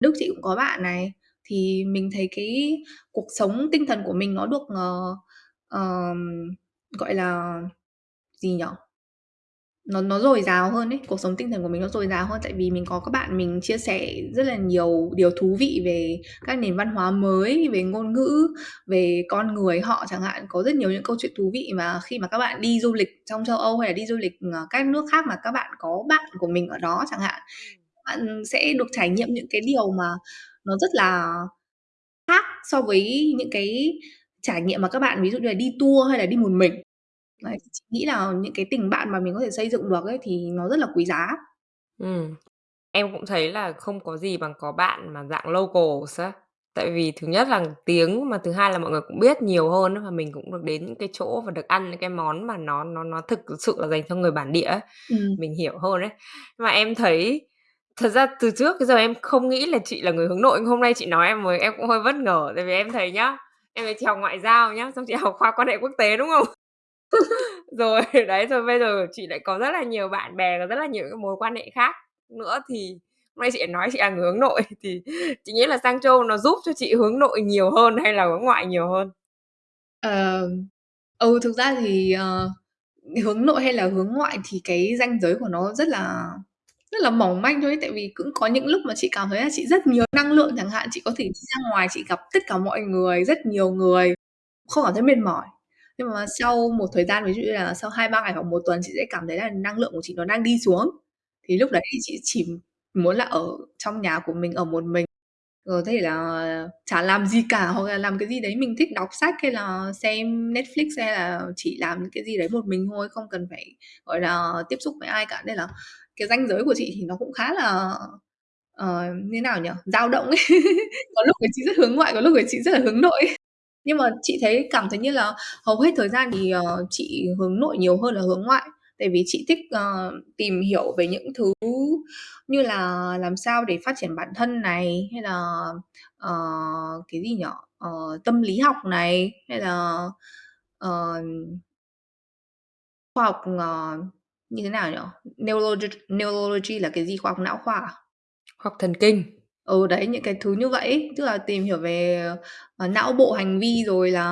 Đức chị cũng có bạn này, thì mình thấy cái cuộc sống tinh thần của mình nó được, uh, gọi là gì nhỉ? Nó nó dồi dào hơn ấy, cuộc sống tinh thần của mình nó dồi dào hơn, tại vì mình có các bạn mình chia sẻ rất là nhiều điều thú vị về các nền văn hóa mới, về ngôn ngữ, về con người họ chẳng hạn. Có rất nhiều những câu chuyện thú vị mà khi mà các bạn đi du lịch trong châu Âu hay là đi du lịch, ờ, các nước khác mà các bạn có bạn của mình ở đó chẳng hạn, bạn sẽ được trải nghiệm những cái điều mà nó rất là khác so với những cái trải nghiệm mà các bạn ví dụ như là đi tour hay là đi một mình. Đấy, chị nghĩ là những cái tình bạn mà mình có thể xây dựng được ấy thì nó rất là quý giá. Ừm. Em cũng thấy là không có gì bằng có bạn mà dạng locals á. Tại vì thứ nhất là tiếng, mà thứ hai là mọi người cũng biết nhiều hơn á, và mình cũng được đến những cái chỗ và được ăn những cái món mà nó nó nó thực sự là dành cho người bản địa á, Ừm. mình hiểu hơn ấy. Nhưng mà em thấy thật ra từ trước tới giờ em không nghĩ là chị là người hướng nội, hôm nay chị nói em mới em cũng hơi bất ngờ, tại vì em thấy nhá, em thấy chị học ngoại giao nhá, xong chị học khoa quan hệ quốc tế, đúng không? Rồi, đấy, rồi bây giờ chị lại có rất là nhiều bạn bè, có rất là nhiều cái mối quan hệ khác nữa, thì hôm nay chị lại nói chị là người hướng nội, thì chị nghĩ là sang châu nó giúp cho chị hướng nội nhiều hơn hay là hướng ngoại nhiều hơn? Ờ, ừ, thực ra thì, ờ, hướng nội hay là hướng ngoại thì cái ranh giới của nó rất là rất là mỏng manh thôi ấy, tại vì cũng có những lúc mà chị cảm thấy là chị rất nhiều năng lượng chẳng hạn, chị có thể đi ra ngoài chị gặp tất cả mọi người, rất nhiều người, không cảm thấy mệt mỏi. Nhưng mà sau một thời gian, ví dụ như là sau 2-3 ngày hoặc 1 tuần chị sẽ cảm thấy là năng lượng của chị nó đang đi xuống. Thì lúc đấy thì chị chỉ muốn là ở trong nhà của mình, ở một mình, rồi có thể là chả làm gì cả, hoặc là làm cái gì đấy mình thích đọc sách hay là xem Netflix, hay là chỉ làm những cái gì đấy một mình thôi, không cần phải, gọi là, tiếp xúc với ai cả. Nên là cái ranh giới của chị thì nó cũng khá là, uh, như nào nhỉ? Dao động ấy. Có lúc thì chị rất hướng ngoại, có lúc thì chị rất là hướng nội. Nhưng mà chị thấy cảm thấy như là hầu hết thời gian thì, uh, chị hướng nội nhiều hơn là hướng ngoại. Tại vì chị thích, uh, tìm hiểu về những thứ như là làm sao để phát triển bản thân này, hay là, uh, cái gì nhỏ uh, tâm lý học này, hay là, uh, khoa học, uh, như thế nào nhỉ? Neurology neurology là cái gì? Khoa học não khoa à? Khoa học thần kinh. Ừ, đấy, những cái thứ như vậy ấy, tức là tìm hiểu về, ờ, não bộ hành vi rồi là,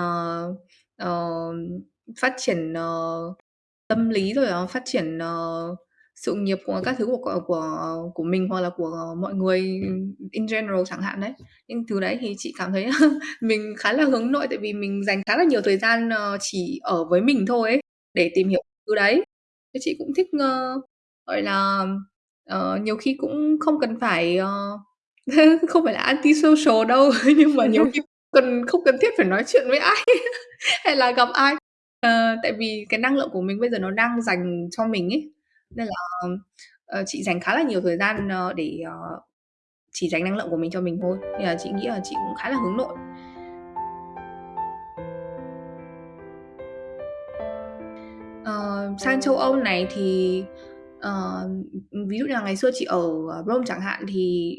ờ, phát triển, ờ, tâm lý, rồi là phát triển, ờ, sự nghiệp của các thứ của của của của mình hoặc là của mọi người in general chẳng hạn đấy. Những thứ đấy thì chị cảm thấy mình khá là hướng nội, tại vì mình dành khá là nhiều thời gian, ờ, chỉ ở với mình thôi ấy, để tìm hiểu thứ đấy. Thế chị cũng thích, ơ, gọi là, ờ, nhiều khi cũng không cần phải, ờ, không phải là anti-social đâu, nhưng mà nhiều khi cần không cần thiết phải nói chuyện với ai hay là gặp ai. Ờ, tại vì cái năng lượng của mình bây giờ nó đang dành cho mình ấy, nên là, ờ, chị dành khá là nhiều thời gian, ờ, để, ờ, chỉ dành năng lượng của mình cho mình thôi, nên là chị nghĩ là chị cũng khá là hướng nội. Ờ, sang châu Âu này thì, ờ, ừm, ví dụ như là ngày xưa chị ở, ờ, Rome chẳng hạn thì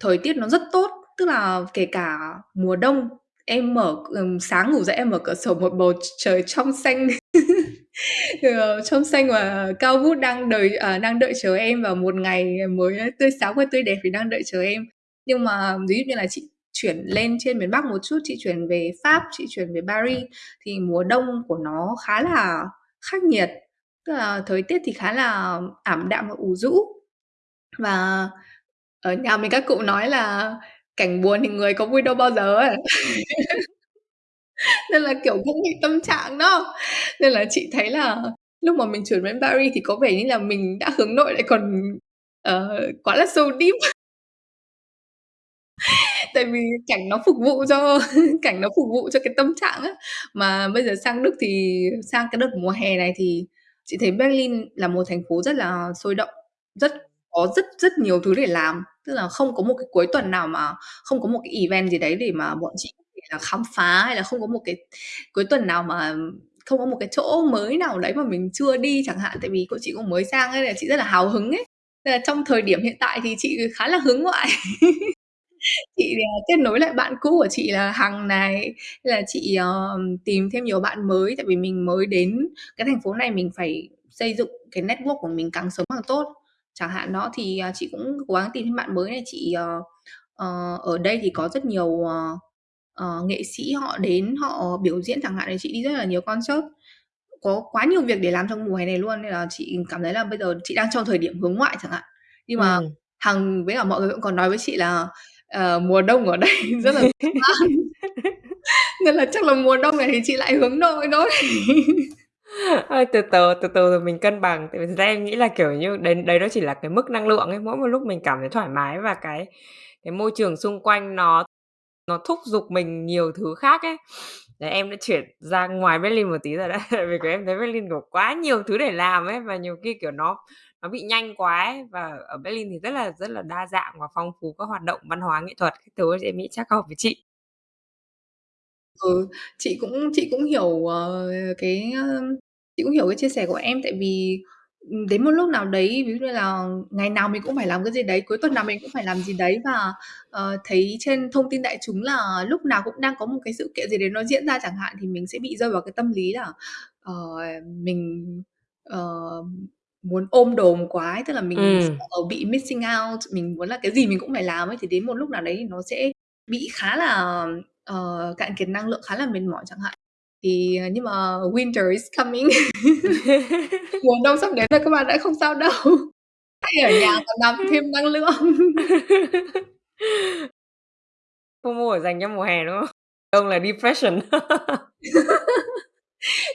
thời tiết nó rất tốt, tức là kể cả mùa đông em mở ừm, sáng ngủ dậy em mở cửa sổ một bầu trời trong xanh, ờ, trong xanh và cao vút đang đợi à, đang đợi chờ em vào một ngày mới à, tươi sáng và tươi đẹp thì đang đợi chờ em. Nhưng mà ví dụ như là chị chuyển lên trên miền Bắc một chút, chị chuyển về Pháp, chị chuyển về Paris thì mùa đông của nó khá là khắc nghiệt, tức là thời tiết thì khá là ảm đạm và u rũ. Và ở nhà mình các cụ nói là cảnh buồn thì người có vui đâu bao giờ ấy. Nên là, kiểu, cũng bị tâm trạng đó. Nên là chị thấy là lúc mà mình chuyển đến Paris thì có vẻ như là mình đã hướng nội lại còn, ờ, quá là sâu deep. Tại vì cảnh nó phục vụ cho cảnh nó phục vụ cho cái tâm trạng á. Mà bây giờ sang Đức thì sang cái đợt mùa hè này thì chị thấy Berlin là một thành phố rất là sôi động, rất có rất rất nhiều thứ để làm. Tức là không có một cái cuối tuần nào mà không có một cái event gì đấy để mà bọn chị có thể là khám phá, hay là không có một cái cuối tuần nào mà không có một cái chỗ mới nào đấy mà mình chưa đi chẳng hạn. Tại vì cô chị cũng mới sang ấy, nên là chị rất là hào hứng ấy. Nên là trong thời điểm hiện tại thì chị khá là hướng ngoại. Chị, ờ, kết nối lại bạn cũ của chị là Hằng này, là chị, ờ, tìm thêm nhiều bạn mới, tại vì mình mới đến cái thành phố này mình phải xây dựng cái network của mình càng sớm càng tốt. Chẳng hạn đó, thì, à, chị cũng cố gắng tìm thêm bạn mới này, chị, ờ, ờ, ở đây thì có rất nhiều, ờ, ờ, nghệ sĩ họ đến họ biểu diễn chẳng hạn, thì chị đi rất là nhiều concert. Có quá nhiều việc để làm trong mùa hè này luôn, nên là chị cảm thấy là bây giờ chị đang trong thời điểm hướng ngoại chẳng hạn. Nhưng mà Ừm. Hằng với cả mọi người cũng có nói với chị là, ờ, mùa đông ở đây rất là. Nên là chắc là mùa đông này thì chị lại hướng nội thôi. Ơi, từ từ, từ từ rồi mình cân bằng. Tại vì thực ra em nghĩ là, kiểu như, đấy đấy nó chỉ là cái mức năng lượng ấy, mỗi một lúc mình cảm thấy thoải mái và cái cái môi trường xung quanh nó nó thúc giục mình nhiều thứ khác ấy. Đấy, em đã chuyển ra ngoài Berlin một tí rồi đấy, tại vì, kiểu, em thấy Berlin, kiểu, quá nhiều thứ để làm ấy, và nhiều khi, kiểu, nó nó bị nhanh quá ấy. Và ở Berlin thì rất là rất là đa dạng và phong phú các hoạt động văn hóa nghệ thuật các thứ, thì em nghĩ chắc hợp với chị. Ừ, chị cũng chị cũng hiểu, ờ, cái, ơ, chị cũng hiểu cái chia sẻ của em, tại vì, ừm, đến một lúc nào đấy, ví dụ như là ngày nào mình cũng phải làm cái gì đấy, cuối tuần nào mình cũng phải làm gì đấy và, ờ, thấy trên thông tin đại chúng là lúc nào cũng đang có một cái sự kiện gì đấy nó diễn ra chẳng hạn, thì mình sẽ bị rơi vào cái tâm lý là, ờ, mình, ờ, muốn ôm đồm quá ấy, tức là mình Ừm. sợ bị missing out, mình muốn là cái gì mình cũng phải làm ấy, thì đến một lúc nào đấy thì nó sẽ bị khá là, ờ, cạn kiệt năng lượng, khá là mệt mỏi chẳng hạn. Thì, ờ, nhưng mà winter is coming. Mùa đông sắp đến rồi các bạn ạ, không sao đâu. Hay ở nhà còn nạp thêm năng lượng. FOMO dành cho mùa hè, đúng không? Ông là depression.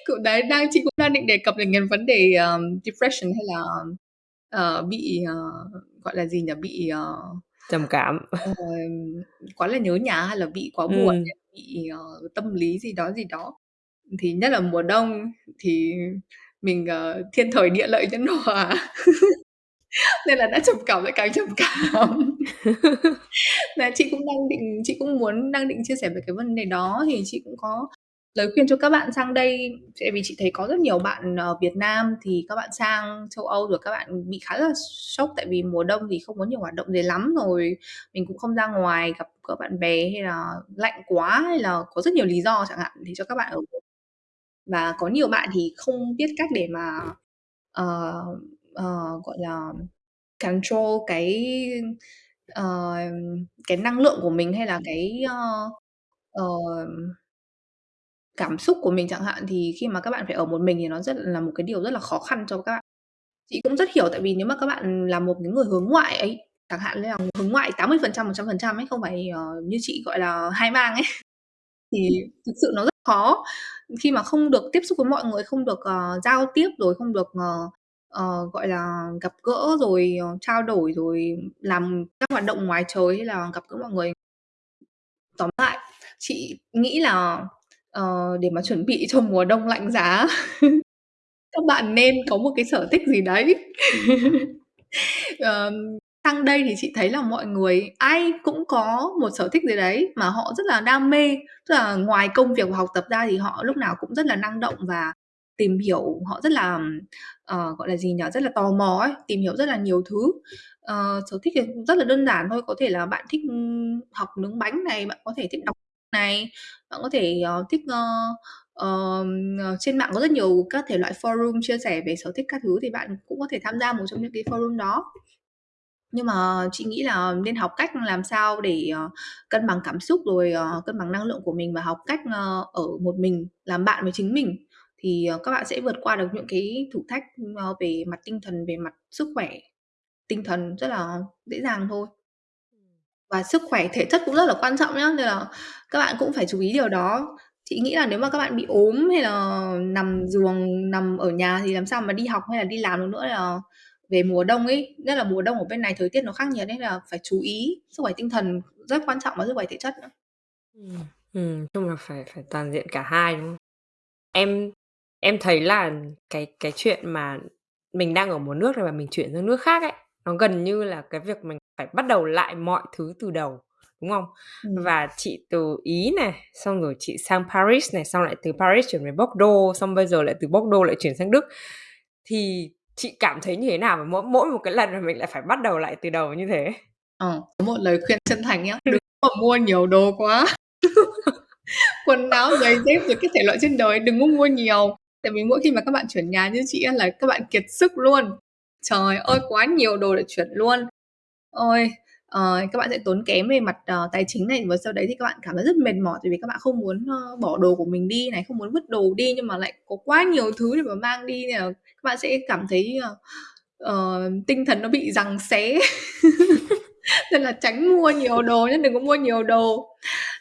Cũng đấy, đang chị cũng đang định đề cập đến cái vấn đề, ờm, depression hay là, ờ, bị, ờ, gọi là gì nhỉ? Bị, ờ Trầm cảm. ờ, quá là nhớ nhà hay là bị quá buồn hay bị, ờ, tâm lý gì đó, gì đó. Thì nhất là mùa đông thì mình, ờ, thiên thời địa lợi nhân hòa, nên là đã trầm cảm lại càng trầm cảm. Và chị cũng đang định chị cũng muốn đang định chia sẻ về cái vấn đề đó, thì chị cũng có lời khuyên cho các bạn sang đây. Tại vì chị thấy có rất nhiều bạn, ờ, Việt Nam thì các bạn sang châu Âu rồi các bạn bị khá là sốc, tại vì mùa đông thì không có nhiều hoạt động gì lắm, rồi. Mình cũng không ra ngoài gặp gỡ bạn bè, hay là lạnh quá, hay là có rất nhiều lý do chẳng hạn, để cho các bạn ở và có nhiều bạn thì không biết cách để mà, ờ, ờ, gọi là, control cái, ờ, cái năng lượng của mình hay là cái, ơ, ờm cảm xúc của mình chẳng hạn, thì khi mà các bạn phải ở một mình thì nó rất là một cái điều rất là khó khăn cho các bạn. Chị cũng rất hiểu tại vì nếu mà các bạn là một cái người hướng ngoại ấy, chẳng hạn như là hướng ngoại 80%, 100% ấy, không phải, ờ, như chị, gọi là, hai mang ấy, thì thực sự nó rất khó. Khi mà không được tiếp xúc với mọi người, không được, uh, giao tiếp, rồi không được, uh, uh, gọi là, gặp gỡ, rồi, trao đổi, rồi làm các hoạt động ngoài trời hay là gặp gỡ mọi người. Tóm lại, chị nghĩ là, uh, để mà chuẩn bị cho mùa đông lạnh giá, các bạn nên có một cái sở thích gì đấy. uh, sang đây thì chị thấy là mọi người ai cũng có một sở thích gì đấy mà họ rất là đam mê, tức là ngoài công việc và học tập ra thì họ lúc nào cũng rất là năng động và tìm hiểu, họ rất là, uh, gọi là gì nhỉ? Rất là tò mò ấy, tìm hiểu rất là nhiều thứ. uh, sở thích thì rất là đơn giản thôi, có thể là bạn thích, học nướng bánh này, bạn có thể thích đọc này, bạn có thể, uh, thích, uh, Uh, trên mạng có rất nhiều các thể loại forum chia sẻ về sở thích các thứ thì bạn cũng có thể tham gia một trong những cái forum đó. Nhưng mà chị nghĩ là nên học cách làm sao để, ờ, cân bằng cảm xúc, rồi, ờ, cân bằng năng lượng của mình và học cách, ờ, ở một mình, làm bạn với chính mình, thì, ờ, các bạn sẽ vượt qua được những cái thử thách, ờ, về mặt tinh thần, về mặt sức khỏe tinh thần rất là dễ dàng thôi. Và sức khỏe thể chất cũng rất là quan trọng nhá, nên là các bạn cũng phải chú ý điều đó. Chị nghĩ là nếu mà các bạn bị ốm hay là nằm giường, nằm ở nhà thì làm sao mà đi học hay là đi làm được nữa là về mùa đông ấy, nhất là mùa đông ở bên này thời tiết nó khắc nghiệt ấy, là phải chú ý sức khỏe tinh thần rất quan trọng và sức khỏe thể chất nữa. Ừm, ừm, chung là phải phải toàn diện cả hai, đúng không? Em em thấy là cái cái chuyện mà mình đang ở một nước này và mình chuyển sang nước khác ấy, nó gần như là cái việc mình phải bắt đầu lại mọi thứ từ đầu, đúng không? Ừm. Và chị từ Ý này, xong rồi chị sang Paris này, xong lại từ Paris chuyển về Bordeaux, xong bây giờ lại từ Bordeaux lại chuyển sang Đức. Thì chị cảm thấy như thế nào mà mỗi mỗi một cái lần mà mình lại phải bắt đầu lại từ đầu như thế? Ờ, có một lời khuyên chân thành nhá, đừng có mua nhiều đồ quá. Quần áo, giày dép rồi các thể loại trên đời đừng có mua nhiều, tại vì mỗi khi mà các bạn chuyển nhà như chị là các bạn kiệt sức luôn. Trời ơi, quá nhiều đồ để chuyển luôn. Ôi, ờ, các bạn sẽ tốn kém về mặt, ờ, tài chính này, và sau đấy thì các bạn cảm thấy rất mệt mỏi tại vì các bạn không muốn, ơ, bỏ đồ của mình đi này, không muốn vứt đồ đi nhưng mà lại có quá nhiều thứ để mà mang đi nên là các bạn sẽ cảm thấy, ờ, ờ, tinh thần nó bị giằng xé. Nên là tránh mua nhiều đồ nhá, đừng có mua nhiều đồ.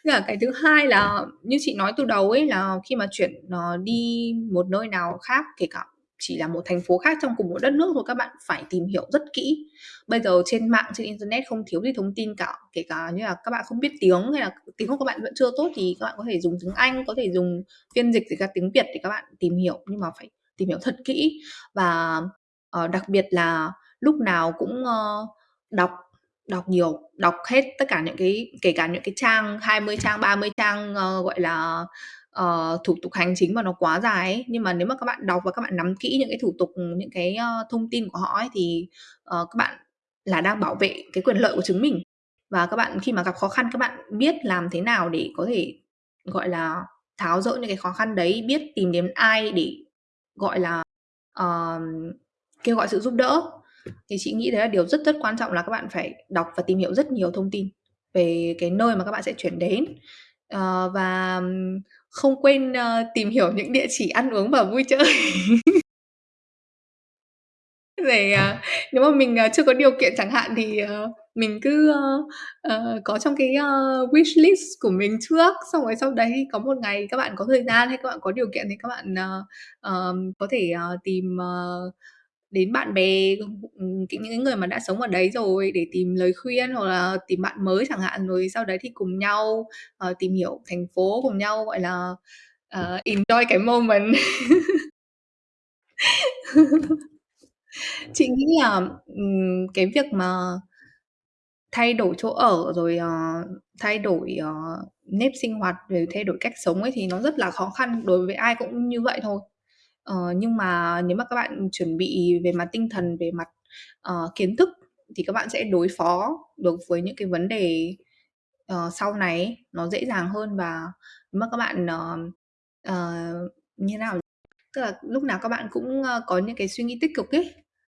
Với cả cái thứ hai là như chị nói từ đầu ấy, là khi mà chuyển, ờ, đi một nơi nào khác, kể cả chỉ là một thành phố khác trong cùng một đất nước thôi, các bạn phải tìm hiểu rất kỹ. Bây giờ trên mạng, trên internet không thiếu gì thông tin cả, kể cả như là các bạn không biết tiếng hay là tiếng của các bạn vẫn chưa tốt thì các bạn có thể dùng tiếng Anh, có thể dùng phiên dịch dịch ra tiếng Việt để các bạn tìm hiểu, nhưng mà phải tìm hiểu thật kỹ. Và, uh, đặc biệt là lúc nào cũng, uh, đọc đọc nhiều, đọc hết tất cả những cái kể cả những cái trang 20 trang, 30 trang, uh, gọi là, uh, thủ tục hành chính mà nó quá dài ấy, nhưng mà nếu mà các bạn đọc và các bạn nắm kỹ những cái thủ tục, những cái, uh, thông tin của họ ấy thì, uh, các bạn là đang bảo vệ cái quyền lợi của chính mình. Và các bạn khi mà gặp khó khăn các bạn biết làm thế nào để có thể, gọi là, tháo dỡ những cái khó khăn đấy, biết tìm đến ai để, gọi là, uh, kêu gọi sự giúp đỡ. Thì chị nghĩ đấy là điều rất rất quan trọng là các bạn phải đọc và tìm hiểu rất nhiều thông tin về cái nơi mà các bạn sẽ chuyển đến. uh, và không quên, ơ, tìm hiểu những địa chỉ ăn uống và vui chơi. Để, à, ờ, nếu mà mình, à, chưa có điều kiện chẳng hạn thì, ờ, mình cứ, ơ, ờ, có trong cái, ơ, wish list của mình trước, xong rồi sau đấy có một ngày các bạn có thời gian hay các bạn có điều kiện thì các bạn, ờ, ờm, có thể, ờ, tìm, ờ, đến bạn bè, ừ, những người mà đã sống ở đấy rồi để tìm lời khuyên hoặc là tìm bạn mới chẳng hạn. Rồi sau đấy thì cùng nhau, uh, tìm hiểu thành phố, cùng nhau, gọi là, uh, enjoy cái moment. Chị nghĩ là, ừm, cái việc mà thay đổi chỗ ở rồi, ờ, thay đổi, ờ, nếp sinh hoạt, rồi thay đổi cách sống ấy thì nó rất là khó khăn, đối với ai cũng như vậy thôi. Ờ, nhưng mà nếu mà các bạn chuẩn bị về mặt tinh thần, về mặt, ờ, kiến thức thì các bạn sẽ đối phó được với những cái vấn đề, ờ, sau này ấy, nó dễ dàng hơn và nếu mà các bạn, ờ, ờ, như nào nhỉ? Tức là lúc nào các bạn cũng, ơ, có những cái suy nghĩ tích cực ấy,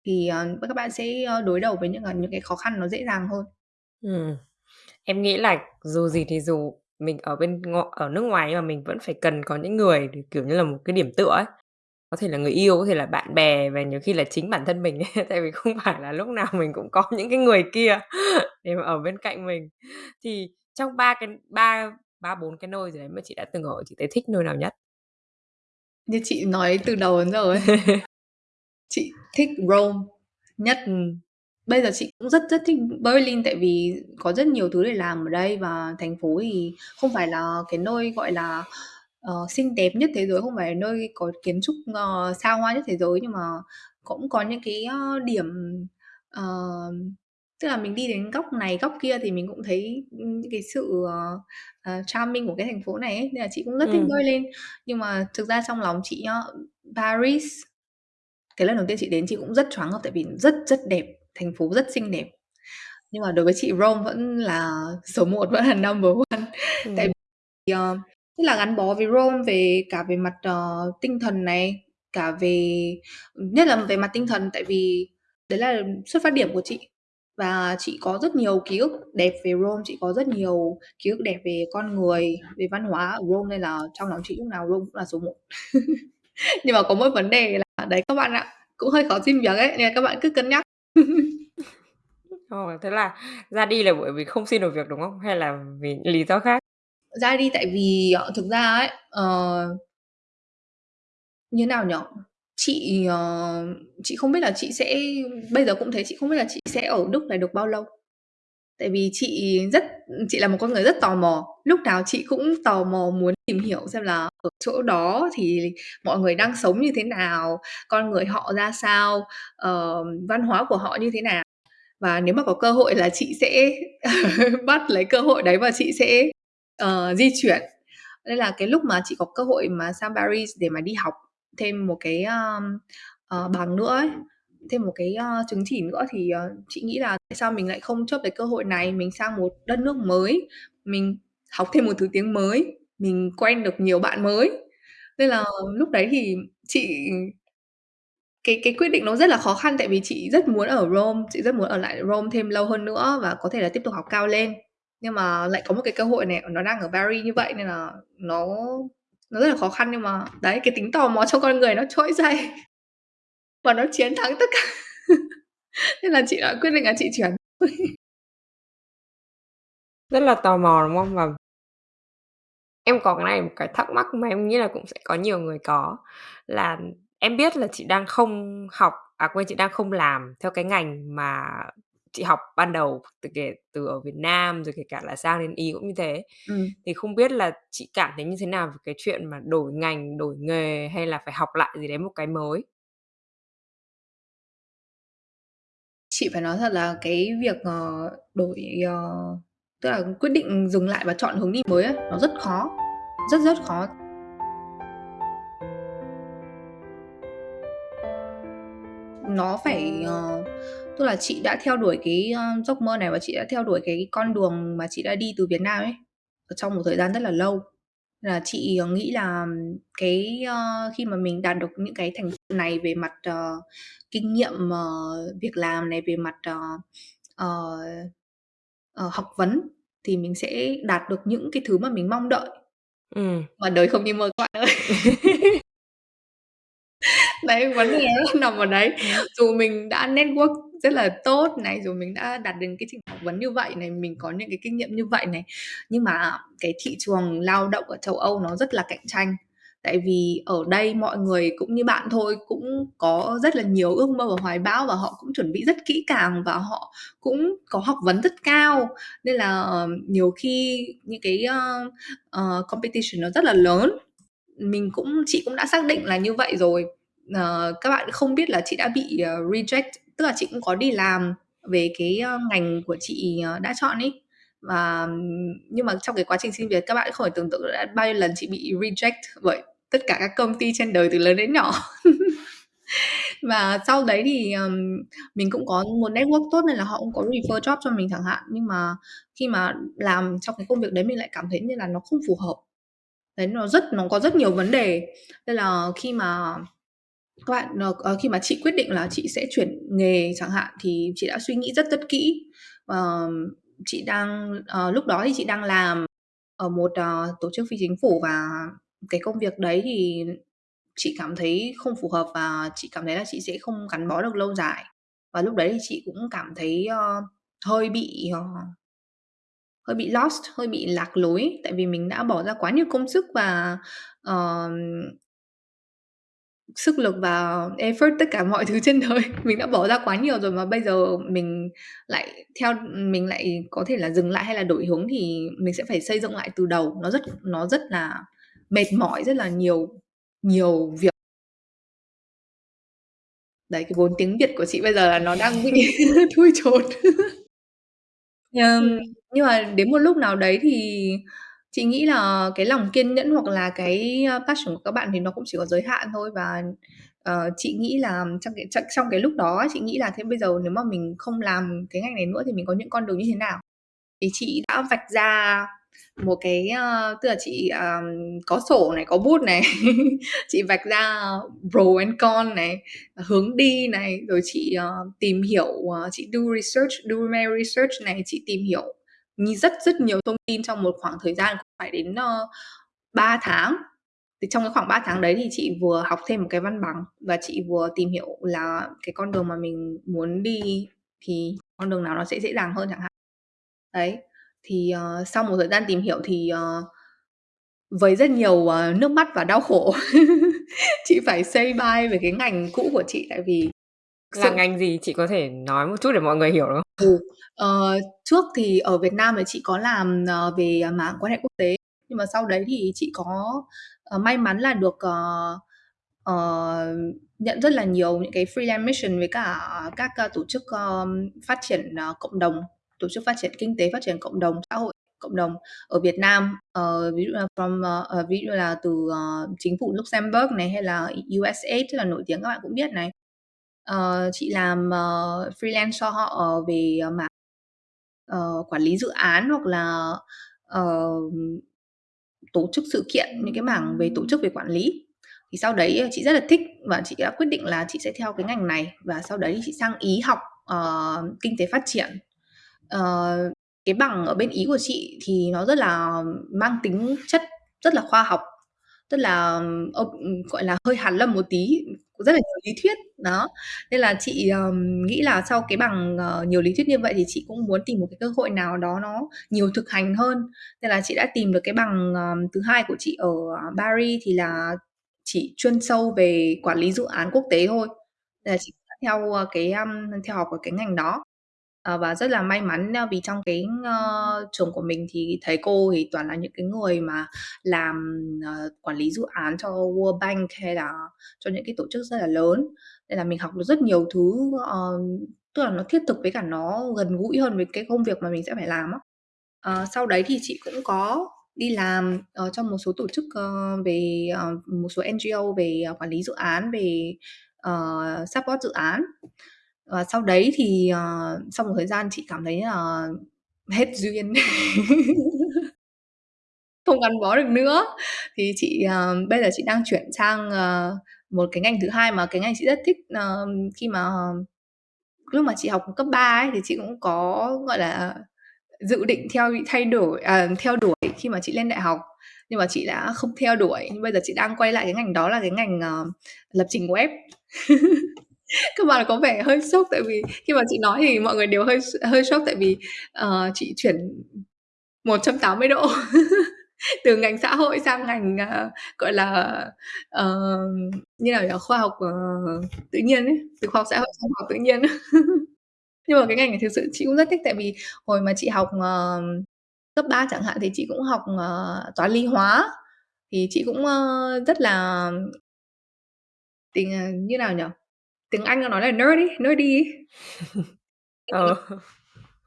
thì, ờ, các bạn sẽ, ơ, đối đầu với những, ờ, những cái khó khăn nó dễ dàng hơn. Ừm. Em nghĩ là dù gì thì dù mình ở bên ngo ở nước ngoài nhưng mà mình vẫn phải cần có những người để, kiểu như là, một cái điểm tựa ấy. Có thể là người yêu, có thể là bạn bè và nhiều khi là chính bản thân mình ấy, tại vì không phải là lúc nào mình cũng có những cái người kia để mà ở bên cạnh mình. Thì trong 3 cái ba ba, 4 cái nơi gì đấy mà chị đã từng ở, chị thấy thích nơi nào nhất? Như chị nói từ đầu đến giờ ấy. Chị thích Rome nhất. Ừm. Bây giờ chị cũng rất rất thích Berlin tại vì có rất nhiều thứ để làm ở đây và thành phố thì không phải là cái nơi, gọi là, ờ, xinh đẹp nhất thế giới, không phải là nơi có kiến trúc, ờ, xa hoa nhất thế giới, nhưng mà cũng có những cái, ơ, điểm, ờ, tức là mình đi đến góc này góc kia thì mình cũng thấy, ưm, cái sự, ờ, ờ, charming của cái thành phố này ấy, nên là chị cũng rất thích Ừm. Berlin. Nhưng mà thực ra trong lòng chị nhá, Paris, cái lần đầu tiên chị đến chị cũng rất choáng ngợp tại vì rất rất đẹp, thành phố rất xinh đẹp. Nhưng mà đối với chị Rome vẫn là số 1, vẫn là number one. Tại Ừm. vì, ờ, rất là gắn bó với Rome về cả về mặt, ờ, tinh thần này, cả về nhất là về mặt tinh thần tại vì đấy là xuất phát điểm của chị. Và chị có rất nhiều ký ức đẹp về Rome, chị có rất nhiều ký ức đẹp về con người, về văn hóa ở Rome nên là trong lòng chị lúc nào Rome cũng là số 1. Nhưng mà có một vấn đề là đấy các bạn ạ, cũng hơi khó xin việc ấy, nên là các bạn cứ cân nhắc. Ồ, thế là ra đi là bởi vì không xin được việc, đúng không? Hay là vì lý do khác? Ra đi tại vì, ờ, thực ra ấy, uh, như nào nhở Chị, uh, chị không biết là chị sẽ bây giờ cũng thế, chị không biết là chị sẽ ở Đức này được bao lâu. Tại vì chị rất chị là một con người rất tò mò, lúc nào chị cũng tò mò muốn tìm hiểu xem là ở chỗ đó thì mọi người đang sống như thế nào, con người họ ra sao, uh, văn hóa của họ như thế nào. Và nếu mà có cơ hội là chị sẽ bắt lấy cơ hội đấy và chị sẽ, uh, di chuyển. Nên là cái lúc mà chị có cơ hội mà sang Paris để mà đi học thêm một cái, ơ, uh, ờ, bằng nữa ấy, thêm một cái, uh, chứng chỉ nữa thì, uh, chị nghĩ là tại sao mình lại không chớp lấy cơ hội này, mình sang một đất nước mới, mình học thêm một thứ tiếng mới, mình quen được nhiều bạn mới. Nên là lúc đấy thì chị cái cái quyết định nó rất là khó khăn tại vì chị rất muốn ở Rome, chị rất muốn ở lại Rome thêm lâu hơn nữa và có thể là tiếp tục học cao lên. Nhưng mà lại có một cái cơ hội này, nó đang ở Paris như vậy nên là nó nó rất là khó khăn nhưng mà đấy, cái tính tò mò trong con người nó trỗi dậy và nó chiến thắng tất cả. Nên là chị đã quyết định là chị chuyển. Rất là tò mò, đúng không? Và em có cái này một cái thắc mắc mà em nghĩ là cũng sẽ có nhiều người có, là em biết là chị đang không học à, quên, chị đang không làm theo cái ngành mà chị học ban đầu từ kể từ ở Việt Nam, rồi kể cả là sang đến Ý cũng như thế. Ừm. Thì không biết là chị cảm thấy như thế nào về cái chuyện mà đổi ngành, đổi nghề hay là phải học lại gì đấy một cái mới? Chị phải nói thật là cái việc, ờ, đổi, ờ tức là quyết định dừng lại và chọn hướng đi mới á, nó rất khó, rất rất khó. Nó phải, ờ tức là chị đã theo đuổi cái, ơ, giấc mơ này và chị đã theo đuổi cái con đường mà chị đã đi từ Việt Nam ấy, trong một thời gian rất là lâu. Là chị, ờ, nghĩ là cái, ơ, khi mà mình đạt được những cái thành này về mặt, ờ, kinh nghiệm, ờ, việc làm này, về mặt, ờ, ờ, ờ, học vấn thì mình sẽ đạt được những cái thứ mà mình mong đợi. Ừm. Mà đời không như mơ các bạn ơi. đấy vấn đề nằm ở đấy dù mình đã network rất là tốt này rồi mình đã đạt đến cái trình học vấn như vậy này mình có những cái kinh nghiệm như vậy này. Nhưng mà cái thị trường lao động ở châu Âu nó rất là cạnh tranh. Tại vì ở đây mọi người cũng như bạn thôi cũng có rất là nhiều ước mơ và hoài bão và họ cũng chuẩn bị rất kỹ càng và họ cũng có học vấn rất cao. Nên là ờ, nhiều khi những cái uh, uh, competition nó rất là lớn. Mình cũng chị cũng đã xác định là như vậy rồi. Uh, các bạn không biết là chị đã bị uh, reject tức là chị cũng có đi làm về cái ờ, ngành của chị ờ, đã chọn ý. Và nhưng mà trong cái quá trình xin việc các bạn không thể tưởng tượng đã bao nhiêu lần chị bị reject bởi tất cả các công ty trên đời từ lớn đến nhỏ. Và sau đấy thì um, mình cũng có một network tốt nên là họ cũng có refer job cho mình chẳng hạn. Nhưng mà khi mà làm trong cái công việc đấy mình lại cảm thấy như là nó không phù hợp. Đấy nó rất nó có rất nhiều vấn đề. Nên là khi mà các bạn uh, khi mà chị quyết định là chị sẽ chuyển nghề chẳng hạn thì chị đã suy nghĩ rất rất kỹ. Uh, chị đang uh, lúc đó thì chị đang làm ở một uh, tổ chức phi chính phủ và cái công việc đấy thì chị cảm thấy không phù hợp và chị cảm thấy là chị sẽ không gắn bó được lâu dài. Và lúc đấy thì chị cũng cảm thấy uh, hơi bị uh, hơi bị lost hơi bị lạc lối. Tại vì mình đã bỏ ra quá nhiều công sức và uh, sức lực và effort tất cả mọi thứ trên đời. Mình đã bỏ ra quá nhiều rồi mà bây giờ mình lại theo mình lại có thể là dừng lại hay là đổi hướng thì mình sẽ phải xây dựng lại từ đầu. Nó rất nó rất là mệt mỏi rất là nhiều nhiều việc. Đấy cái vốn tiếng việt của chị bây giờ là nó đang bị thui chột. Um, nhưng mà đến một lúc nào đấy thì chị nghĩ là cái lòng kiên nhẫn hoặc là cái ờ, passion của các bạn thì nó cũng chỉ có giới hạn thôi và uh, chị nghĩ là trong cái trong cái lúc đó chị nghĩ là thế bây giờ nếu mà mình không làm cái ngành này nữa thì mình có những con đường như thế nào? Thì chị đã vạch ra một cái uh, tức là chị um, có sổ này có bút này chị vạch ra pro and con này hướng đi này rồi chị uh, tìm hiểu uh, chị do research do my research này chị tìm hiểu rất rất nhiều thông tin trong một khoảng thời gian phải đến ờ, uh, 3 tháng. Thì trong cái khoảng 3 tháng đấy thì chị vừa học thêm một cái văn bằng và chị vừa tìm hiểu là cái con đường mà mình muốn đi thì con đường nào nó sẽ dễ dàng hơn chẳng hạn. Đấy thì uh, sau một thời gian tìm hiểu thì uh, với rất nhiều uh, nước mắt và đau khổ chị phải say bye về cái ngành cũ của chị. Tại vì là sự... ngành gì chị có thể nói một chút để mọi người hiểu được không? Ừ. Uh, trước thì ở Việt Nam thì chị có làm uh, về mảng quan hệ quốc tế nhưng mà sau đấy thì chị có uh, may mắn là được uh, uh, nhận rất là nhiều những cái freelance mission với cả các uh, tổ chức uh, phát triển uh, cộng đồng tổ chức phát triển kinh tế phát triển cộng đồng xã hội cộng đồng ở Việt Nam uh, ví dụ là from uh, ví dụ là từ uh, chính phủ Luxembourg này hay là USAID rất là nổi tiếng các bạn cũng biết này uh, chị làm uh, freelance cho họ về uh, mảng uh, quản lý dự án hoặc là uh, tổ chức sự kiện những cái mảng về tổ chức về quản lý. Thì sau đấy chị rất là thích và chị đã quyết định là chị sẽ theo cái ngành này và sau đấy chị sang ý học uh, kinh tế phát triển. Uh, cái bằng ở bên ý của chị thì nó rất là mang tính chất rất là khoa học rất là gọi là hơi hàn lâm một tí rất là nhiều lý thuyết đó. Nên là chị um, nghĩ là sau cái bằng uh, nhiều lý thuyết như vậy thì chị cũng muốn tìm một cái cơ hội nào đó nó nhiều thực hành hơn. Nên là chị đã tìm được cái bằng um, thứ hai của chị ở ờ, Paris thì là chị chuyên sâu về quản lý dự án quốc tế thôi. Nên là chị theo ờ, cái um, theo học ở cái ngành đó. Ờ, và rất là may mắn ờ, vì trong cái uh, trường của mình thì thầy cô thì toàn là những cái người mà làm uh, quản lý dự án cho World Bank hay là cho những cái tổ chức rất là lớn. Nên là mình học được rất nhiều thứ uh, tức là nó thiết thực với cả nó gần gũi hơn với cái công việc mà mình sẽ phải làm á. Uh, sau đấy thì chị cũng có đi làm uh, trong một số tổ chức uh, về uh, một số NGO về uh, quản lý dự án về uh, support dự án và sau đấy thì uh, sau một thời gian chị cảm thấy là hết duyên. Không gắn bó được nữa. Thì chị uh, bây giờ chị đang chuyển sang uh, một cái ngành thứ hai mà cái ngành chị rất thích uh, khi mà uh, lúc mà chị học cấp 3 ấy thì chị cũng có gọi là dự định theo thay đổi à, theo đuổi khi mà chị lên đại học. Nhưng mà chị đã không theo đuổi. Nhưng bây giờ chị đang quay lại cái ngành đó là cái ngành uh, lập trình web. các bạn có vẻ hơi sốc tại vì khi mà chị nói thì mọi người đều hơi hơi sốc tại vì uh, chị chuyển 180 độ từ ngành xã hội sang ngành uh, gọi là uh, như nào nhỉ khoa học uh, tự nhiên ấy từ khoa học xã hội sang khoa học tự nhiên. Nhưng mà cái ngành này thực sự chị cũng rất thích tại vì hồi mà chị học uh, cấp 3 chẳng hạn thì chị cũng học uh, toán lý hóa thì chị cũng uh, rất là tình uh, như nào nhỉ tiếng Anh nó nói là nerdy nerdy ờ.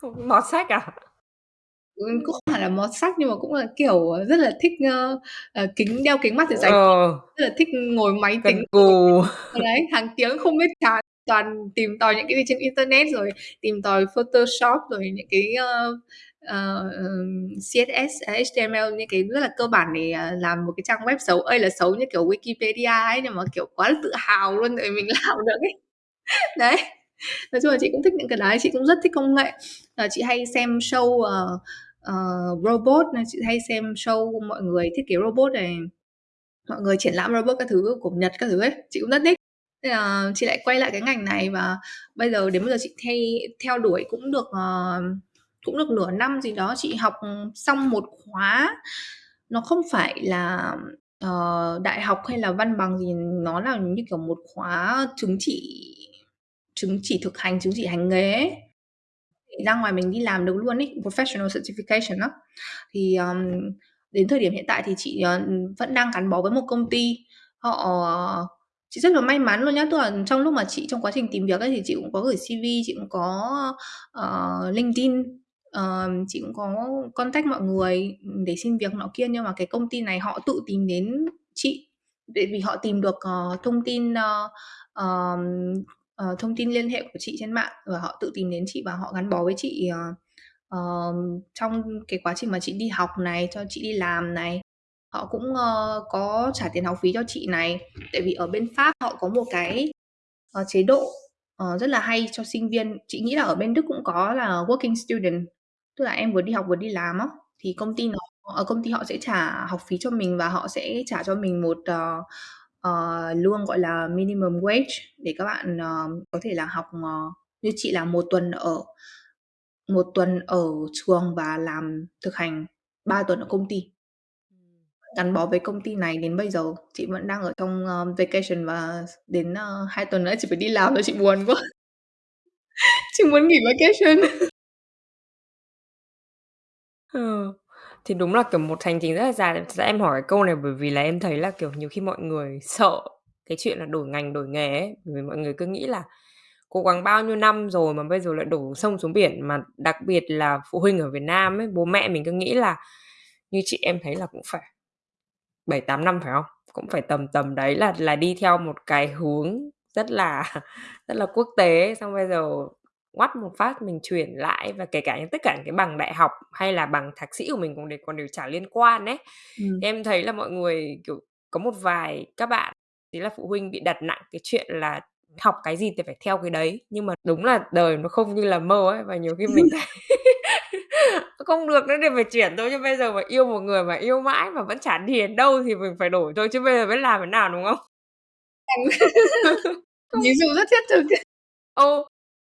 Mọt sách à? Ừ, cũng không phải là mọt sách nhưng mà cũng là kiểu rất là thích uh, uh, kính đeo kính mắt để dành ờ. rất là thích ngồi máy Cần tính. cù. Đấy hàng tiếng không biết chán toàn tìm tòi những cái gì trên internet rồi tìm tòi Photoshop rồi những cái uh, Ờ, CSS, HTML những cái rất là cơ bản để ờ, làm một cái trang web xấu ơi là xấu như kiểu Wikipedia ấy nhưng mà kiểu quá là tự hào luôn để mình làm được ấy. Đấy. Nói chung là chị cũng thích những cái đấy chị cũng rất thích công nghệ. Uh, chị hay xem show uh, uh, robot này chị hay xem show mọi người thiết kế robot này mọi người triển lãm robot các thứ của Nhật các thứ ấy chị cũng rất thích. Nên là chị lại quay lại cái ngành này và bây giờ đến bây giờ chị thay theo đuổi cũng được uh, cũng được nửa năm gì đó chị học ừ, xong một khóa. Nó không phải là uh, đại học hay là văn bằng gì nó là như kiểu một khóa chứng chỉ chứng chỉ thực hành chứng chỉ hành nghề ấy. ra ngoài mình đi làm được luôn ấy professional certification đó thì um, đến thời điểm hiện tại thì chị uh, vẫn đang gắn bó với một công ty. Họ ờ, chị rất là may mắn luôn nhá tức là trong lúc mà chị trong quá trình tìm việc ấy thì chị cũng có gửi cv chị cũng có uh, linkedin uh, chị cũng có contact mọi người để xin việc nọ kia nhưng mà cái công ty này họ tự tìm đến chị vì họ tìm được uh, thông tin uh, uh, thông tin liên hệ của chị trên mạng và họ tự tìm đến chị và họ gắn bó với chị uh, uh, trong cái quá trình mà chị đi học này cho chị đi làm này. Họ cũng uh, có trả tiền học phí cho chị này. Tại vì ở bên pháp họ có một cái uh, chế độ uh, rất là hay cho sinh viên. Chị nghĩ là ở bên đức cũng có là working student tức là em vừa đi học vừa đi làm á thì công ty nó ở công ty họ sẽ trả học phí cho mình và họ sẽ trả cho mình một uh, uh, lương gọi là minimum wage để các bạn uh, có thể là học uh, như chị là một tuần ở một tuần ở trường và làm thực hành 3 tuần ở công ty. Gắn bó với công ty này đến bây giờ chị vẫn đang ở trong uh, vacation và đến uh, 2 tuần nữa chị phải đi làm rồi chị buồn quá. Chị muốn nghỉ vacation Ờ. thì đúng là, kiểu, một hành trình rất là dài. Thật ra em hỏi cái câu này bởi vì là em thấy là, kiểu, nhiều khi mọi người sợ cái chuyện là đổi ngành, đổi nghề ấy. Bởi vì mọi người cứ nghĩ là cố gắng bao nhiêu năm rồi mà bây giờ lại đổ sông xuống biển. Mà đặc biệt là phụ huynh ở Việt Nam ấy, bố mẹ mình cứ nghĩ là như chị em thấy là cũng phải 7 8 năm, phải không? Cũng phải tầm tầm đấy là là đi theo một cái hướng rất là rất là quốc tế xong bây giờ ngoắt một phát mình chuyển lại và kể cả những tất cả những cái bằng đại học hay là bằng thạc sĩ của mình cũng đều còn đều trả liên quan đấy. Ừ. Em thấy là mọi người kiểu có một vài các bạn thì là phụ huynh bị đặt nặng cái chuyện là học cái gì thì phải theo cái đấy nhưng mà đúng là đời nó không như là mơ ấy và nhiều khi mình thấy không được nữa thì phải chuyển thôi chứ bây giờ mà yêu một người mà yêu mãi mà vẫn chả điền đâu thì mình phải đổi thôi chứ bây giờ biết làm thế nào đúng không ví dụ rất thiết thực ô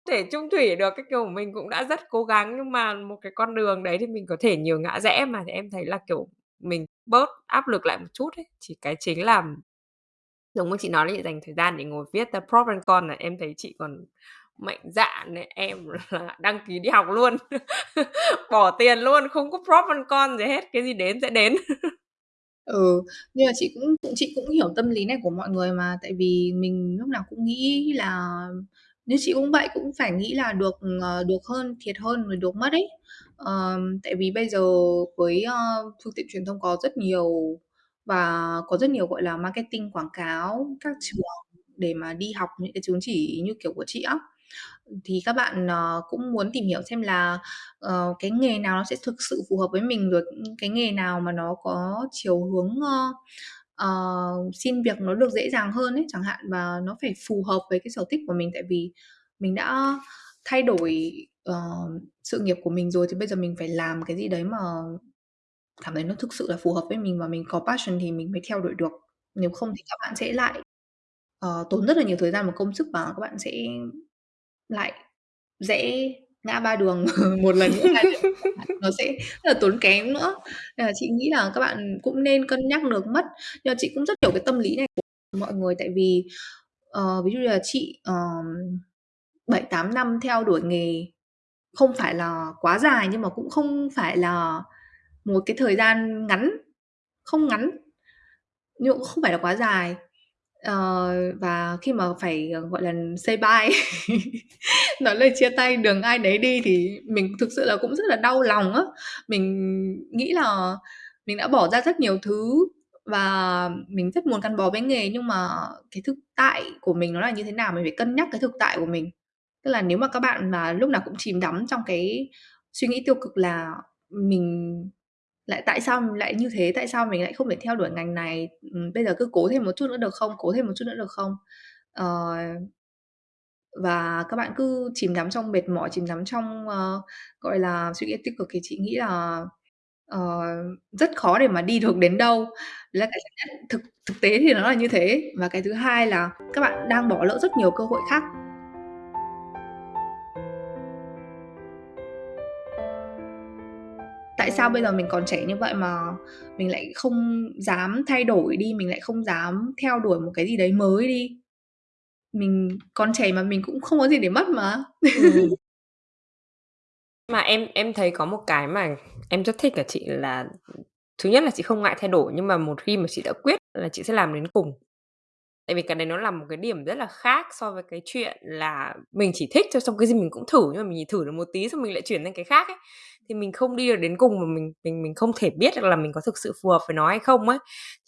thể chung thủy được, cái kiểu mình cũng đã rất cố gắng, nhưng mà một cái con đường đấy thì mình có thể nhiều ngã rẽ mà thì em thấy là, kiểu, mình bớt áp lực lại một chút ấy. Chỉ cái chính là giống như chị nói là chị dành thời gian để ngồi viết the pro and con là em thấy chị còn mạnh dạn này em là đăng ký đi học luôn, bỏ tiền luôn, không có prop and con gì hết, cái gì đến sẽ đến. Ừ nhưng mà chị cũng chị cũng hiểu tâm lý này của mọi người mà, tại vì mình lúc nào cũng nghĩ là như chị cũng vậy cũng phải nghĩ là được ờ, được hơn thiệt hơn rồi được mất ấy. Uh, tại vì bây giờ với uh, phương tiện truyền thông có rất nhiều và có rất nhiều gọi là marketing quảng cáo các trường để mà đi học những cái chứng chỉ như kiểu của chị á thì các bạn uh, cũng muốn tìm hiểu xem là uh, cái nghề nào nó sẽ thực sự phù hợp với mình rồi cái nghề nào mà nó có chiều hướng uh, uh, xin việc nó được dễ dàng hơn ấy chẳng hạn và nó phải phù hợp với cái sở thích của mình tại vì mình đã thay đổi uh, sự nghiệp của mình rồi thì bây giờ mình phải làm cái gì đấy mà cảm thấy nó thực sự là phù hợp với mình và mình có passion thì mình mới theo đuổi được. Nếu không thì các bạn sẽ lại, uh, tốn rất là nhiều thời gian và công sức và các bạn sẽ lại dễ ngã ba đường một lần nữa, nó sẽ rất là tốn kém nữa. Nên là chị nghĩ là các bạn cũng nên cân nhắc được mất. Nhưng mà chị cũng rất hiểu cái tâm lý này của mọi người tại vì, ờ, ví dụ như là chị, bảy uh, 8 năm theo đuổi nghề không phải là quá dài nhưng mà cũng không phải là một cái thời gian ngắn, không ngắn, nhưng cũng không phải là quá dài. Ờ, và khi mà phải, ờ, gọi là, say bye, nói lời chia tay đường ai nấy đi thì mình thực sự là cũng rất là đau lòng á. Mình nghĩ là mình đã bỏ ra rất nhiều thứ và mình rất muốn gắn bó với nghề nhưng mà cái thực tại của mình nó là như thế nào, mình phải cân nhắc cái thực tại của mình. Tức là nếu mà các bạn mà lúc nào cũng chìm đắm trong cái suy nghĩ tiêu cực là mình lại tại sao mình lại như thế, tại sao mình lại không thể theo đuổi ngành này, ừ, bây giờ cứ cố thêm một chút nữa được không, cố thêm một chút nữa được không? uh, và các bạn cứ chìm đắm trong mệt mỏi, chìm đắm trong, uh, gọi là, suy nghĩ tích cực thì chị nghĩ là, uh, rất khó để mà đi được đến đâu. Đấy là cái thứ nhất, thực thực tế thì nó là như thế. Và cái thứ hai là các bạn đang bỏ lỡ rất nhiều cơ hội khác. Tại sao bây giờ mình còn trẻ như vậy mà mình lại không dám thay đổi đi, mình lại không dám theo đuổi một cái gì đấy mới đi? Mình còn trẻ mà mình cũng không có gì để mất mà. Ừm. Mà em em thấy có một cái mà em rất thích ở chị là, thứ nhất là chị không ngại thay đổi, nhưng mà một khi mà chị đã quyết là chị sẽ làm đến cùng. Tại vì cái đấy nó là một cái điểm rất là khác so với cái chuyện là mình chỉ thích thôi, xong cái gì mình cũng thử, nhưng mà mình chỉ thử được một tí xong mình lại chuyển sang cái khác ấy. Thì mình không đi được đến cùng và mình mình mình không thể biết được là mình có thực sự phù hợp với nó hay không ấy.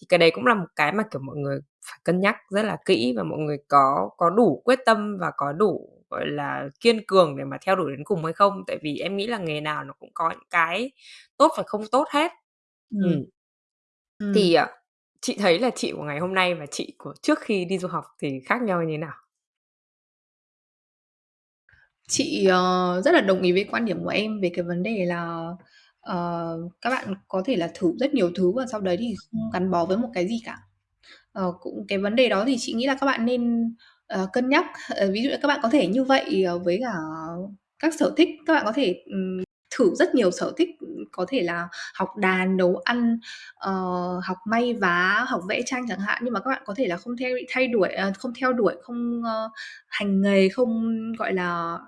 Thì cái đấy cũng là một cái mà, kiểu, mọi người phải cân nhắc rất là kỹ và mọi người có có đủ quyết tâm và có đủ, gọi là, kiên cường để mà theo đuổi đến cùng hay không. Tại vì em nghĩ là nghề nào nó cũng có những cái tốt và không tốt hết. Ừm. Ừm. Thì, à, chị thấy là chị của ngày hôm nay và chị của trước khi đi du học thì khác nhau như thế nào? Chị, ờ, rất là đồng ý với quan điểm của em về cái vấn đề là, ờ, các bạn có thể là thử rất nhiều thứ và sau đấy thì không gắn bó với một cái gì cả. Ờ, cũng cái vấn đề đó thì chị nghĩ là các bạn nên, ờ, cân nhắc. Ờ, ví dụ như các bạn có thể như vậy, ờ, với cả các sở thích, các bạn có thể, ừm, thử rất nhiều sở thích, ừm, có thể là học đàn, nấu ăn, ờ, học may vá, học vẽ tranh chẳng hạn. Nhưng mà các bạn có thể là không theo thay đuổi à, không theo đuổi, không, ơ, hành nghề, không, gọi là,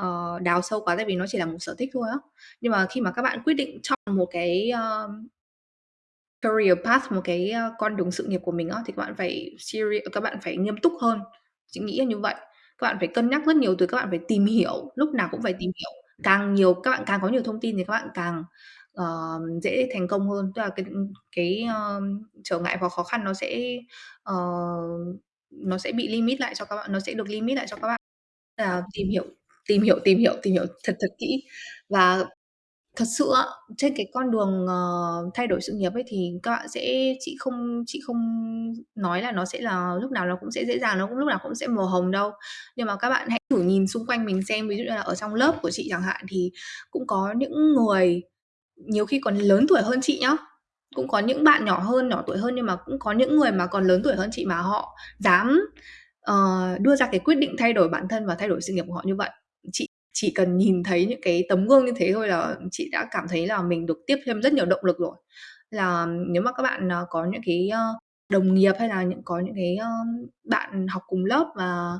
Ờ, đào sâu quá tại vì nó chỉ là một sở thích thôi á. Nhưng mà khi mà các bạn quyết định chọn một cái, uh, career path, một cái, uh, con đường sự nghiệp của mình á, thì các bạn phải serious các bạn phải nghiêm túc hơn. Chị nghĩ là như vậy. Các bạn phải cân nhắc rất nhiều từ các bạn phải tìm hiểu, lúc nào cũng phải tìm hiểu. Càng nhiều các bạn càng có nhiều thông tin thì các bạn càng, uh, dễ thành công hơn. Tức là cái, cái, uh, trở ngại và khó khăn nó sẽ, uh, nó sẽ bị limit lại cho các bạn, nó sẽ được limit lại cho các bạn. Là tìm hiểu, tìm hiểu, tìm hiểu, tìm hiểu thật thật kỹ. Và thật sự á, trên cái con đường, ờ, thay đổi sự nghiệp ấy thì các bạn sẽ chị không chị không nói là nó sẽ là lúc nào nó cũng sẽ dễ dàng, nó cũng lúc nào cũng sẽ màu hồng đâu. Nhưng mà các bạn hãy thử nhìn xung quanh mình xem, ví dụ như là ở trong lớp của chị chẳng hạn thì cũng có những người nhiều khi còn lớn tuổi hơn chị nhá, cũng có những bạn nhỏ hơn, nhỏ tuổi hơn nhưng mà cũng có những người mà còn lớn tuổi hơn chị mà họ dám, ờ, đưa ra cái quyết định thay đổi bản thân và thay đổi sự nghiệp của họ như vậy. Chị chỉ cần nhìn thấy những cái tấm gương như thế thôi là chị đã cảm thấy là mình được tiếp thêm rất nhiều động lực rồi. Là nếu mà các bạn, ờ, có những cái, ơ, đồng nghiệp hay là những có những cái, ơ, bạn học cùng lớp mà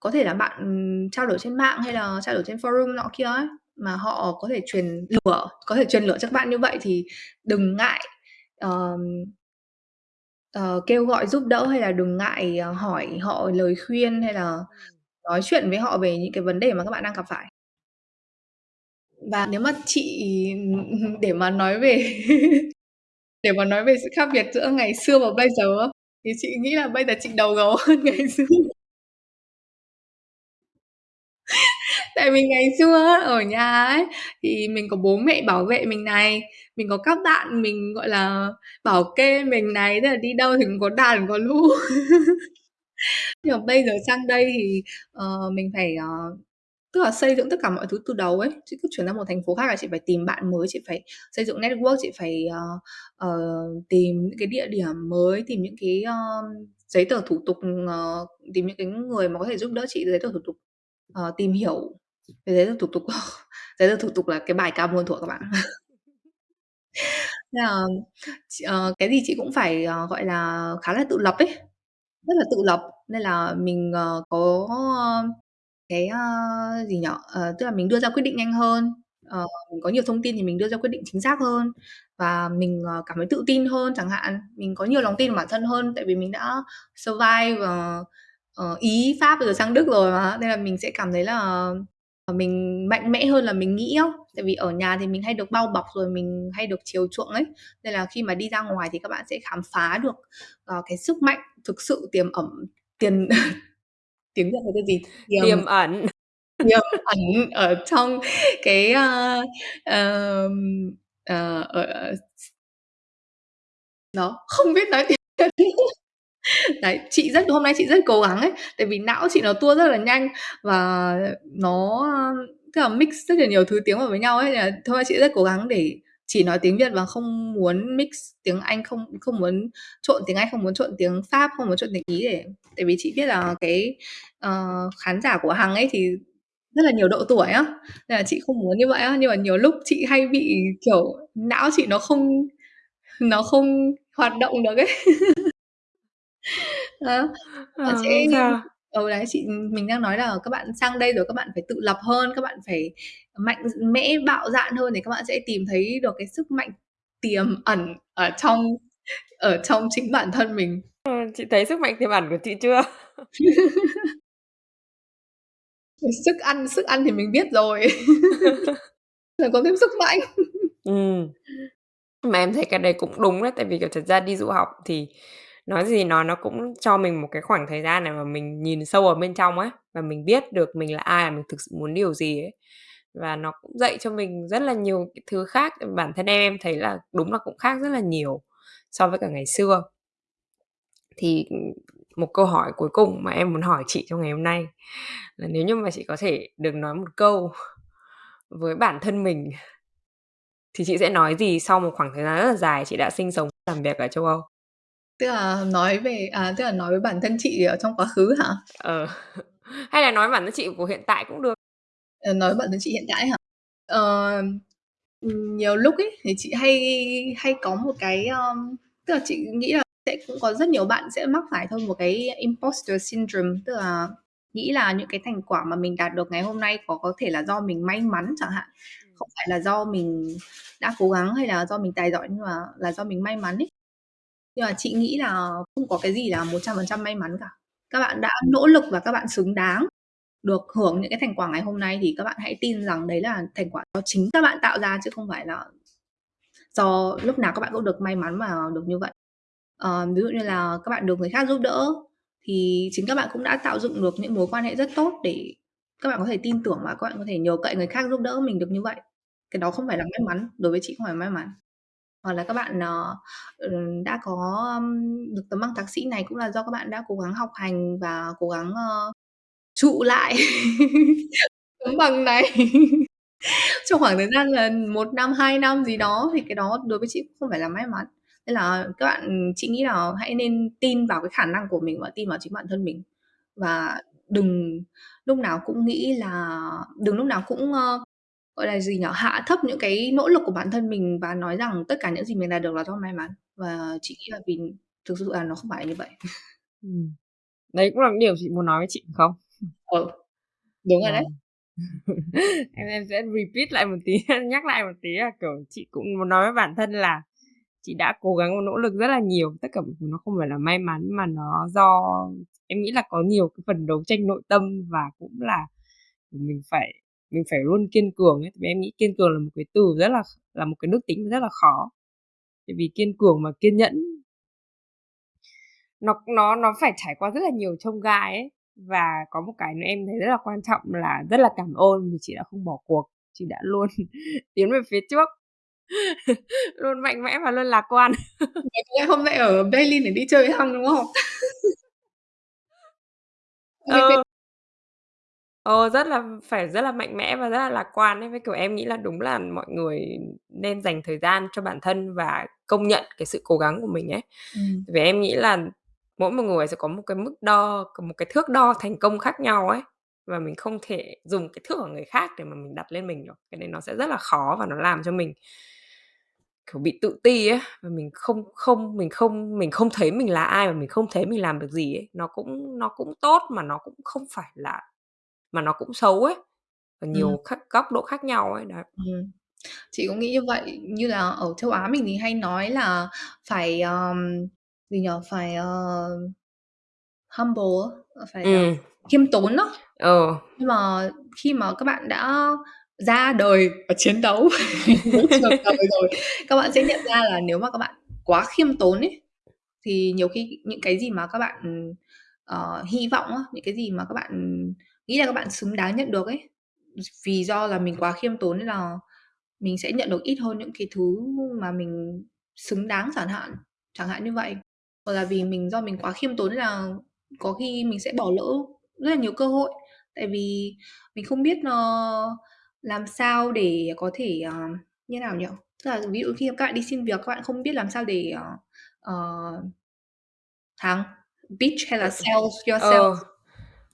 có thể là bạn, ừm, trao đổi trên mạng hay là trao đổi trên forum nọ kia ấy, mà họ có thể truyền lửa có thể truyền lửa cho các bạn như vậy thì đừng ngại, ờm, ờ, kêu gọi giúp đỡ hay là đừng ngại, ờ, hỏi họ lời khuyên hay là nói chuyện với họ về những cái vấn đề mà các bạn đang gặp phải. Và nếu mà chị, để mà nói về để mà nói về sự khác biệt giữa ngày xưa và bây giờ á, thì chị nghĩ là bây giờ chị đầu gấu hơn ngày xưa. Tại vì ngày xưa á, ở nhà ấy, thì mình có bố mẹ bảo vệ mình này, mình có các bạn mình, gọi là, bảo kê mình này, tức là đi đâu thì cũng có đàn có lũ. Nhưng mà bây giờ sang đây thì, ờ, mình phải, ờ tức là xây dựng tất cả mọi thứ từ đầu ấy. Chị cứ chuyển ra một thành phố khác là chị phải tìm bạn mới, chị phải xây dựng network, chị phải, ờ, ờ, tìm những cái địa điểm mới, tìm những cái, ơ, giấy tờ thủ tục, ờ, tìm những cái người mà có thể giúp đỡ chị giấy tờ thủ tục, ờ, tìm hiểu về giấy tờ thủ tục. Giấy tờ thủ tục là cái bài cao muôn thuở các bạn. Nên là, chị ờ, cái gì chị cũng phải, ờ, gọi là, khá là tự lập ấy, rất là tự lập. Nên là mình, ờ, có, ơ, cái, ơ, gì nhỉ? Ờ, tức là mình đưa ra quyết định nhanh hơn, ờ, mình có nhiều thông tin thì mình đưa ra quyết định chính xác hơn và mình, ờ, cảm thấy tự tin hơn chẳng hạn. Mình có nhiều lòng tin vào bản thân hơn tại vì mình đã survive, ờ, ờ, Ý, Pháp rồi sang Đức rồi mà, nên là mình sẽ cảm thấy là, ờ, mình mạnh mẽ hơn là mình nghĩ á. Tại vì ở nhà thì mình hay được bao bọc rồi mình hay được chiều chuộng ấy, nên là khi mà đi ra ngoài thì các bạn sẽ khám phá được, ờ, cái sức mạnh thực sự tiềm ẩn tiền tiếng Việt là cái gì? Tiềm Tiềm ẩn. tiềm ẩn ở trong cái, ơ, ờm, ờ, ờ, s Đó, không biết nói tiếng Việt. Đấy, chị rất hôm nay chị rất cố gắng ấy, tại vì não chị nó tua rất là nhanh và nó, tức là mix rất là nhiều thứ tiếng vào với nhau ấy, nên là chị rất cố gắng để chỉ nói tiếng Việt và không muốn mix tiếng Anh, không không muốn trộn tiếng Anh, không muốn trộn tiếng Pháp, không muốn trộn tiếng Ý để tại vì chị biết là cái, uh, khán giả của Hằng ấy thì rất là nhiều độ tuổi á, nên là chị không muốn như vậy á. Nhưng mà nhiều lúc chị hay bị, kiểu, não chị nó không nó không hoạt động được ấy. Đó, Ờ, sẽ không sao. ừ, đấy, chị mình đang nói là các bạn sang đây rồi các bạn phải tự lập hơn, các bạn phải mạnh mẽ, bạo dạn hơn để các bạn sẽ tìm thấy được cái sức mạnh tiềm ẩn ở trong ở trong chính bản thân mình. Ờ, chị thấy sức mạnh tiềm ẩn của chị chưa? Sức ăn sức ăn thì mình biết rồi. Là có thêm sức mạnh. Ừm. Mà em thấy cái đấy cũng đúng đấy, tại vì, kiểu, thật ra đi du học thì nói gì nói nó cũng cho mình một cái khoảng thời gian để mà mình nhìn sâu ở bên trong ấy, và mình biết được mình là ai, và mình thực sự muốn điều gì ấy. Và nó cũng dạy cho mình rất là nhiều cái thứ khác, bản thân em em thấy là đúng là cũng khác rất là nhiều so với cả ngày xưa. Thì, ừ, một câu hỏi cuối cùng mà em muốn hỏi chị trong ngày hôm nay là nếu như mà chị có thể được nói một câu với bản thân mình thì chị sẽ nói gì sau một khoảng thời gian rất là dài chị đã sinh sống, làm việc ở châu Âu? Tức là nói về à, tức là nói với bản thân chị ở trong quá khứ hả? Ờ, hay là nói bản thân chị của hiện tại cũng được. Ờ, nói bản thân chị hiện tại hả? Ờ, nhiều lúc ấy thì chị hay hay có một cái, ờm, tức là chị nghĩ là sẽ cũng có rất nhiều bạn sẽ mắc phải thôi một cái imposter syndrome, tức là nghĩ là những cái thành quả mà mình đạt được ngày hôm nay có có thể là do mình may mắn chẳng hạn, không phải là do mình đã cố gắng hay là do mình tài giỏi nhưng mà là do mình may mắn ấy. Nhưng mà chị nghĩ là không có cái gì là 100% may mắn cả. Các bạn đã nỗ lực và các bạn xứng đáng được hưởng những cái thành quả ngày hôm nay thì các bạn hãy tin rằng đấy là thành quả do chính các bạn tạo ra chứ không phải là do lúc nào các bạn cũng được may mắn mà được như vậy. Ờ, ví dụ như là các bạn được người khác giúp đỡ thì chính các bạn cũng đã tạo dựng được những mối quan hệ rất tốt để các bạn có thể tin tưởng và các bạn có thể nhờ cậy người khác giúp đỡ mình được như vậy. Cái đó không phải là may mắn, đối với chị không phải may mắn. Hoặc là các bạn, uh, đã có, um, được tấm bằng thạc sĩ này cũng là do các bạn đã cố gắng học hành và cố gắng, uh, trụ lại tấm bằng này trong khoảng thời gian là một năm, hai năm gì đó thì cái đó đối với chị cũng không phải là may mắn. Nên là các bạn ừ, chị nghĩ là hãy nên tin vào cái khả năng của mình và tin vào chính bản thân mình. Và đừng lúc nào cũng nghĩ là đừng lúc nào cũng, uh, gọi là gì nhỉ, hạ thấp những cái nỗ lực của bản thân mình và nói rằng tất cả những gì mình đạt được là do may mắn. Và chị nghĩ là vì thực sự là nó không phải là như vậy. Đấy cũng là điều chị muốn nói với chị, không? Ừ, đúng rồi đấy. Em em sẽ repeat lại một tí, nhắc lại một tí là, kiểu, chị cũng muốn nói với bản thân là chị đã cố gắng nỗ lực rất là nhiều, tất cả nó không phải là may mắn mà nó do em nghĩ là có nhiều cái phần đấu tranh nội tâm và cũng là mình phải mình phải luôn kiên cường ấy. Vì em nghĩ kiên cường là một cái từ rất là là một cái đức tính rất là khó. Vì kiên cường mà kiên nhẫn nó nó nó phải trải qua rất là nhiều chông gai ấy. Và có một cái nữa em thấy rất là quan trọng là rất là cảm ơn vì chị đã không bỏ cuộc, chị đã luôn tiến về phía trước. Luôn mạnh mẽ và luôn lạc quan. Em hôm nay ở Berlin để đi chơi với Hằng, đúng không? Phê Ờ. Rất là phải rất là mạnh mẽ và rất là lạc quan ấy, với kiểu em nghĩ là đúng là mọi người nên dành thời gian cho bản thân và công nhận cái sự cố gắng của mình ấy. Ừm. Vì em nghĩ là mỗi một người sẽ có một cái mức đo, có một cái thước đo thành công khác nhau ấy và mình không thể dùng cái thước của người khác để mà mình đặt lên mình được. Cái này nó sẽ rất là khó và nó làm cho mình kiểu bị tự ti ấy và mình không không mình không mình không thấy mình là ai và mình không thấy mình làm được gì ấy. Nó cũng nó cũng tốt mà nó cũng không phải là mà nó cũng xấu ấy. Và nhiều Ừm. khác góc độ khác nhau ấy, đấy. Ừm. Chị cũng nghĩ như vậy. Như là ở châu Á mình thì hay nói là phải, ờm, gì nhỉ? Phải, ờ, humble á, phải, ờ, Ừm. khiêm tốn á. Ờ. Nhưng mà khi mà các bạn đã ra đời và chiến đấu với trường đời rồi, các bạn sẽ nhận ra là nếu mà các bạn quá khiêm tốn ấy, thì nhiều khi những cái gì mà các bạn, ờ, hy vọng á, những cái gì mà các bạn nghĩ là các bạn xứng đáng nhận được ấy, vì do là mình quá khiêm tốn nên là mình sẽ nhận được ít hơn những cái thứ mà mình xứng đáng chẳng hạn, chẳng hạn như vậy. Hoặc là vì mình do mình quá khiêm tốn nên là có khi mình sẽ bỏ lỡ rất là nhiều cơ hội, tại vì mình không biết, ờ, làm sao để có thể, ờ, như nào nhỉ? Tức là ví dụ khi các bạn đi xin việc, các bạn không biết làm sao để, ờ, ờ thắng, pitch hay là Ờ, sell yourself. ờ,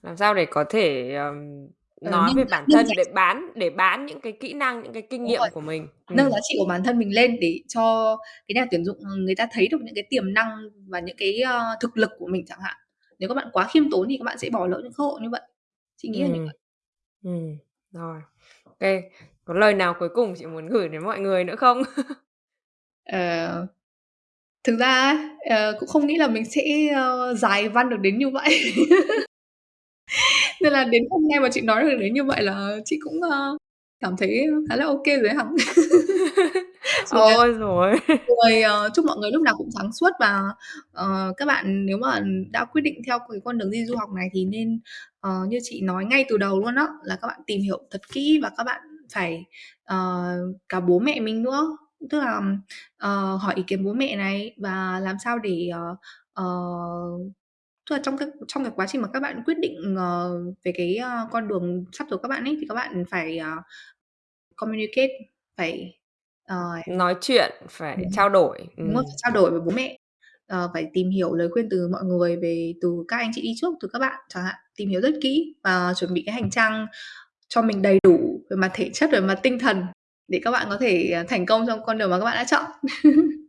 làm sao để có thể, ờm, Ờ, nói nâng về bản nâng giá thân để bán để bán những cái kỹ năng, những cái kinh Đúng rồi, nghiệm của mình. nâng Ừm. giá trị của bản thân mình lên để cho cái nhà tuyển dụng, ừm, người ta thấy được những cái tiềm năng và những cái, ơ, thực lực của mình chẳng hạn. Nếu các bạn quá khiêm tốn thì các bạn sẽ bỏ lỡ những cơ hội như vậy. Chị nghĩ là như Ừm. vậy. Ừm, rồi. Ô kê. Có lời nào cuối cùng chị muốn gửi đến mọi người nữa không? Ờ. Thực ra á, ờ, cũng không nghĩ là mình sẽ, ơ, dài văn được đến như vậy. Nên là đến hôm nay mà chị nói được đến như vậy là chị cũng, ơ, cảm thấy khá là ô kê rồi ấy hả? Rồi, à, Ôi giời ơi! rồi, ờ, chúc mọi người lúc nào cũng sáng suốt và, ờ, các bạn nếu mà đã quyết định theo cái con đường đi du học này thì nên, ờ, như chị nói ngay từ đầu luôn á, là các bạn tìm hiểu thật kỹ và các bạn phải, ờ, cả bố mẹ mình nữa, tức là, ờ, hỏi ý kiến bố mẹ này và làm sao để, ờ, ờ tức là trong cái trong cái quá trình mà các bạn quyết định, ờ, về cái, ơ, con đường sắp tới các bạn ấy, thì các bạn phải, ờ, communicate, phải, ờ Nói chuyện, phải Đúng rồi. trao đổi, Đúng rồi, ừm. phải trao đổi với bố mẹ, ờ, phải tìm hiểu lời khuyên từ mọi người về từ các anh chị đi trước, từ các bạn chẳng hạn, tìm hiểu rất kỹ và chuẩn bị cái hành trang cho mình đầy đủ về mặt thể chất, về mặt tinh thần để các bạn có thể, ờ, thành công trong con đường mà các bạn đã chọn.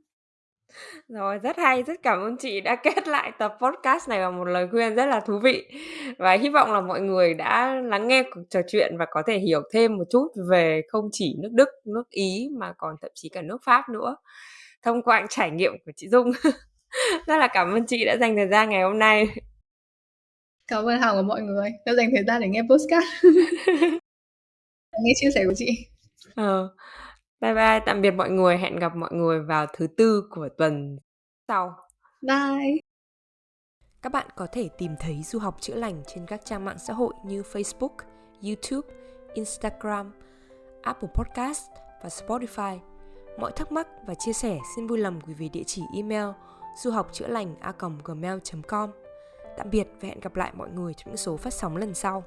Rồi, rất hay, rất cảm ơn chị đã kết lại tập podcast này bằng một lời khuyên rất là thú vị. Và hy vọng là mọi người đã lắng nghe cuộc trò chuyện và có thể hiểu thêm một chút về không chỉ nước Đức, nước Ý mà còn thậm chí cả nước Pháp nữa, thông qua trải nghiệm của chị Dung. Rất là cảm ơn chị đã dành thời gian ngày hôm nay. Cảm ơn Hằng và mọi người đã dành thời gian để nghe podcast. Nghe chia sẻ của chị. Ờ. Bye bye, tạm biệt mọi người, hẹn gặp mọi người vào thứ Tư của tuần sau. Bye. Các bạn có thể tìm thấy Du học chữa lành trên các trang mạng xã hội như Facebook, YouTube, Instagram, Apple Podcast và Spotify. Mọi thắc mắc và chia sẻ xin vui lòng gửi về địa chỉ email du học chữa lành a gmail.com. Tạm biệt và hẹn gặp lại mọi người trong những số phát sóng lần sau.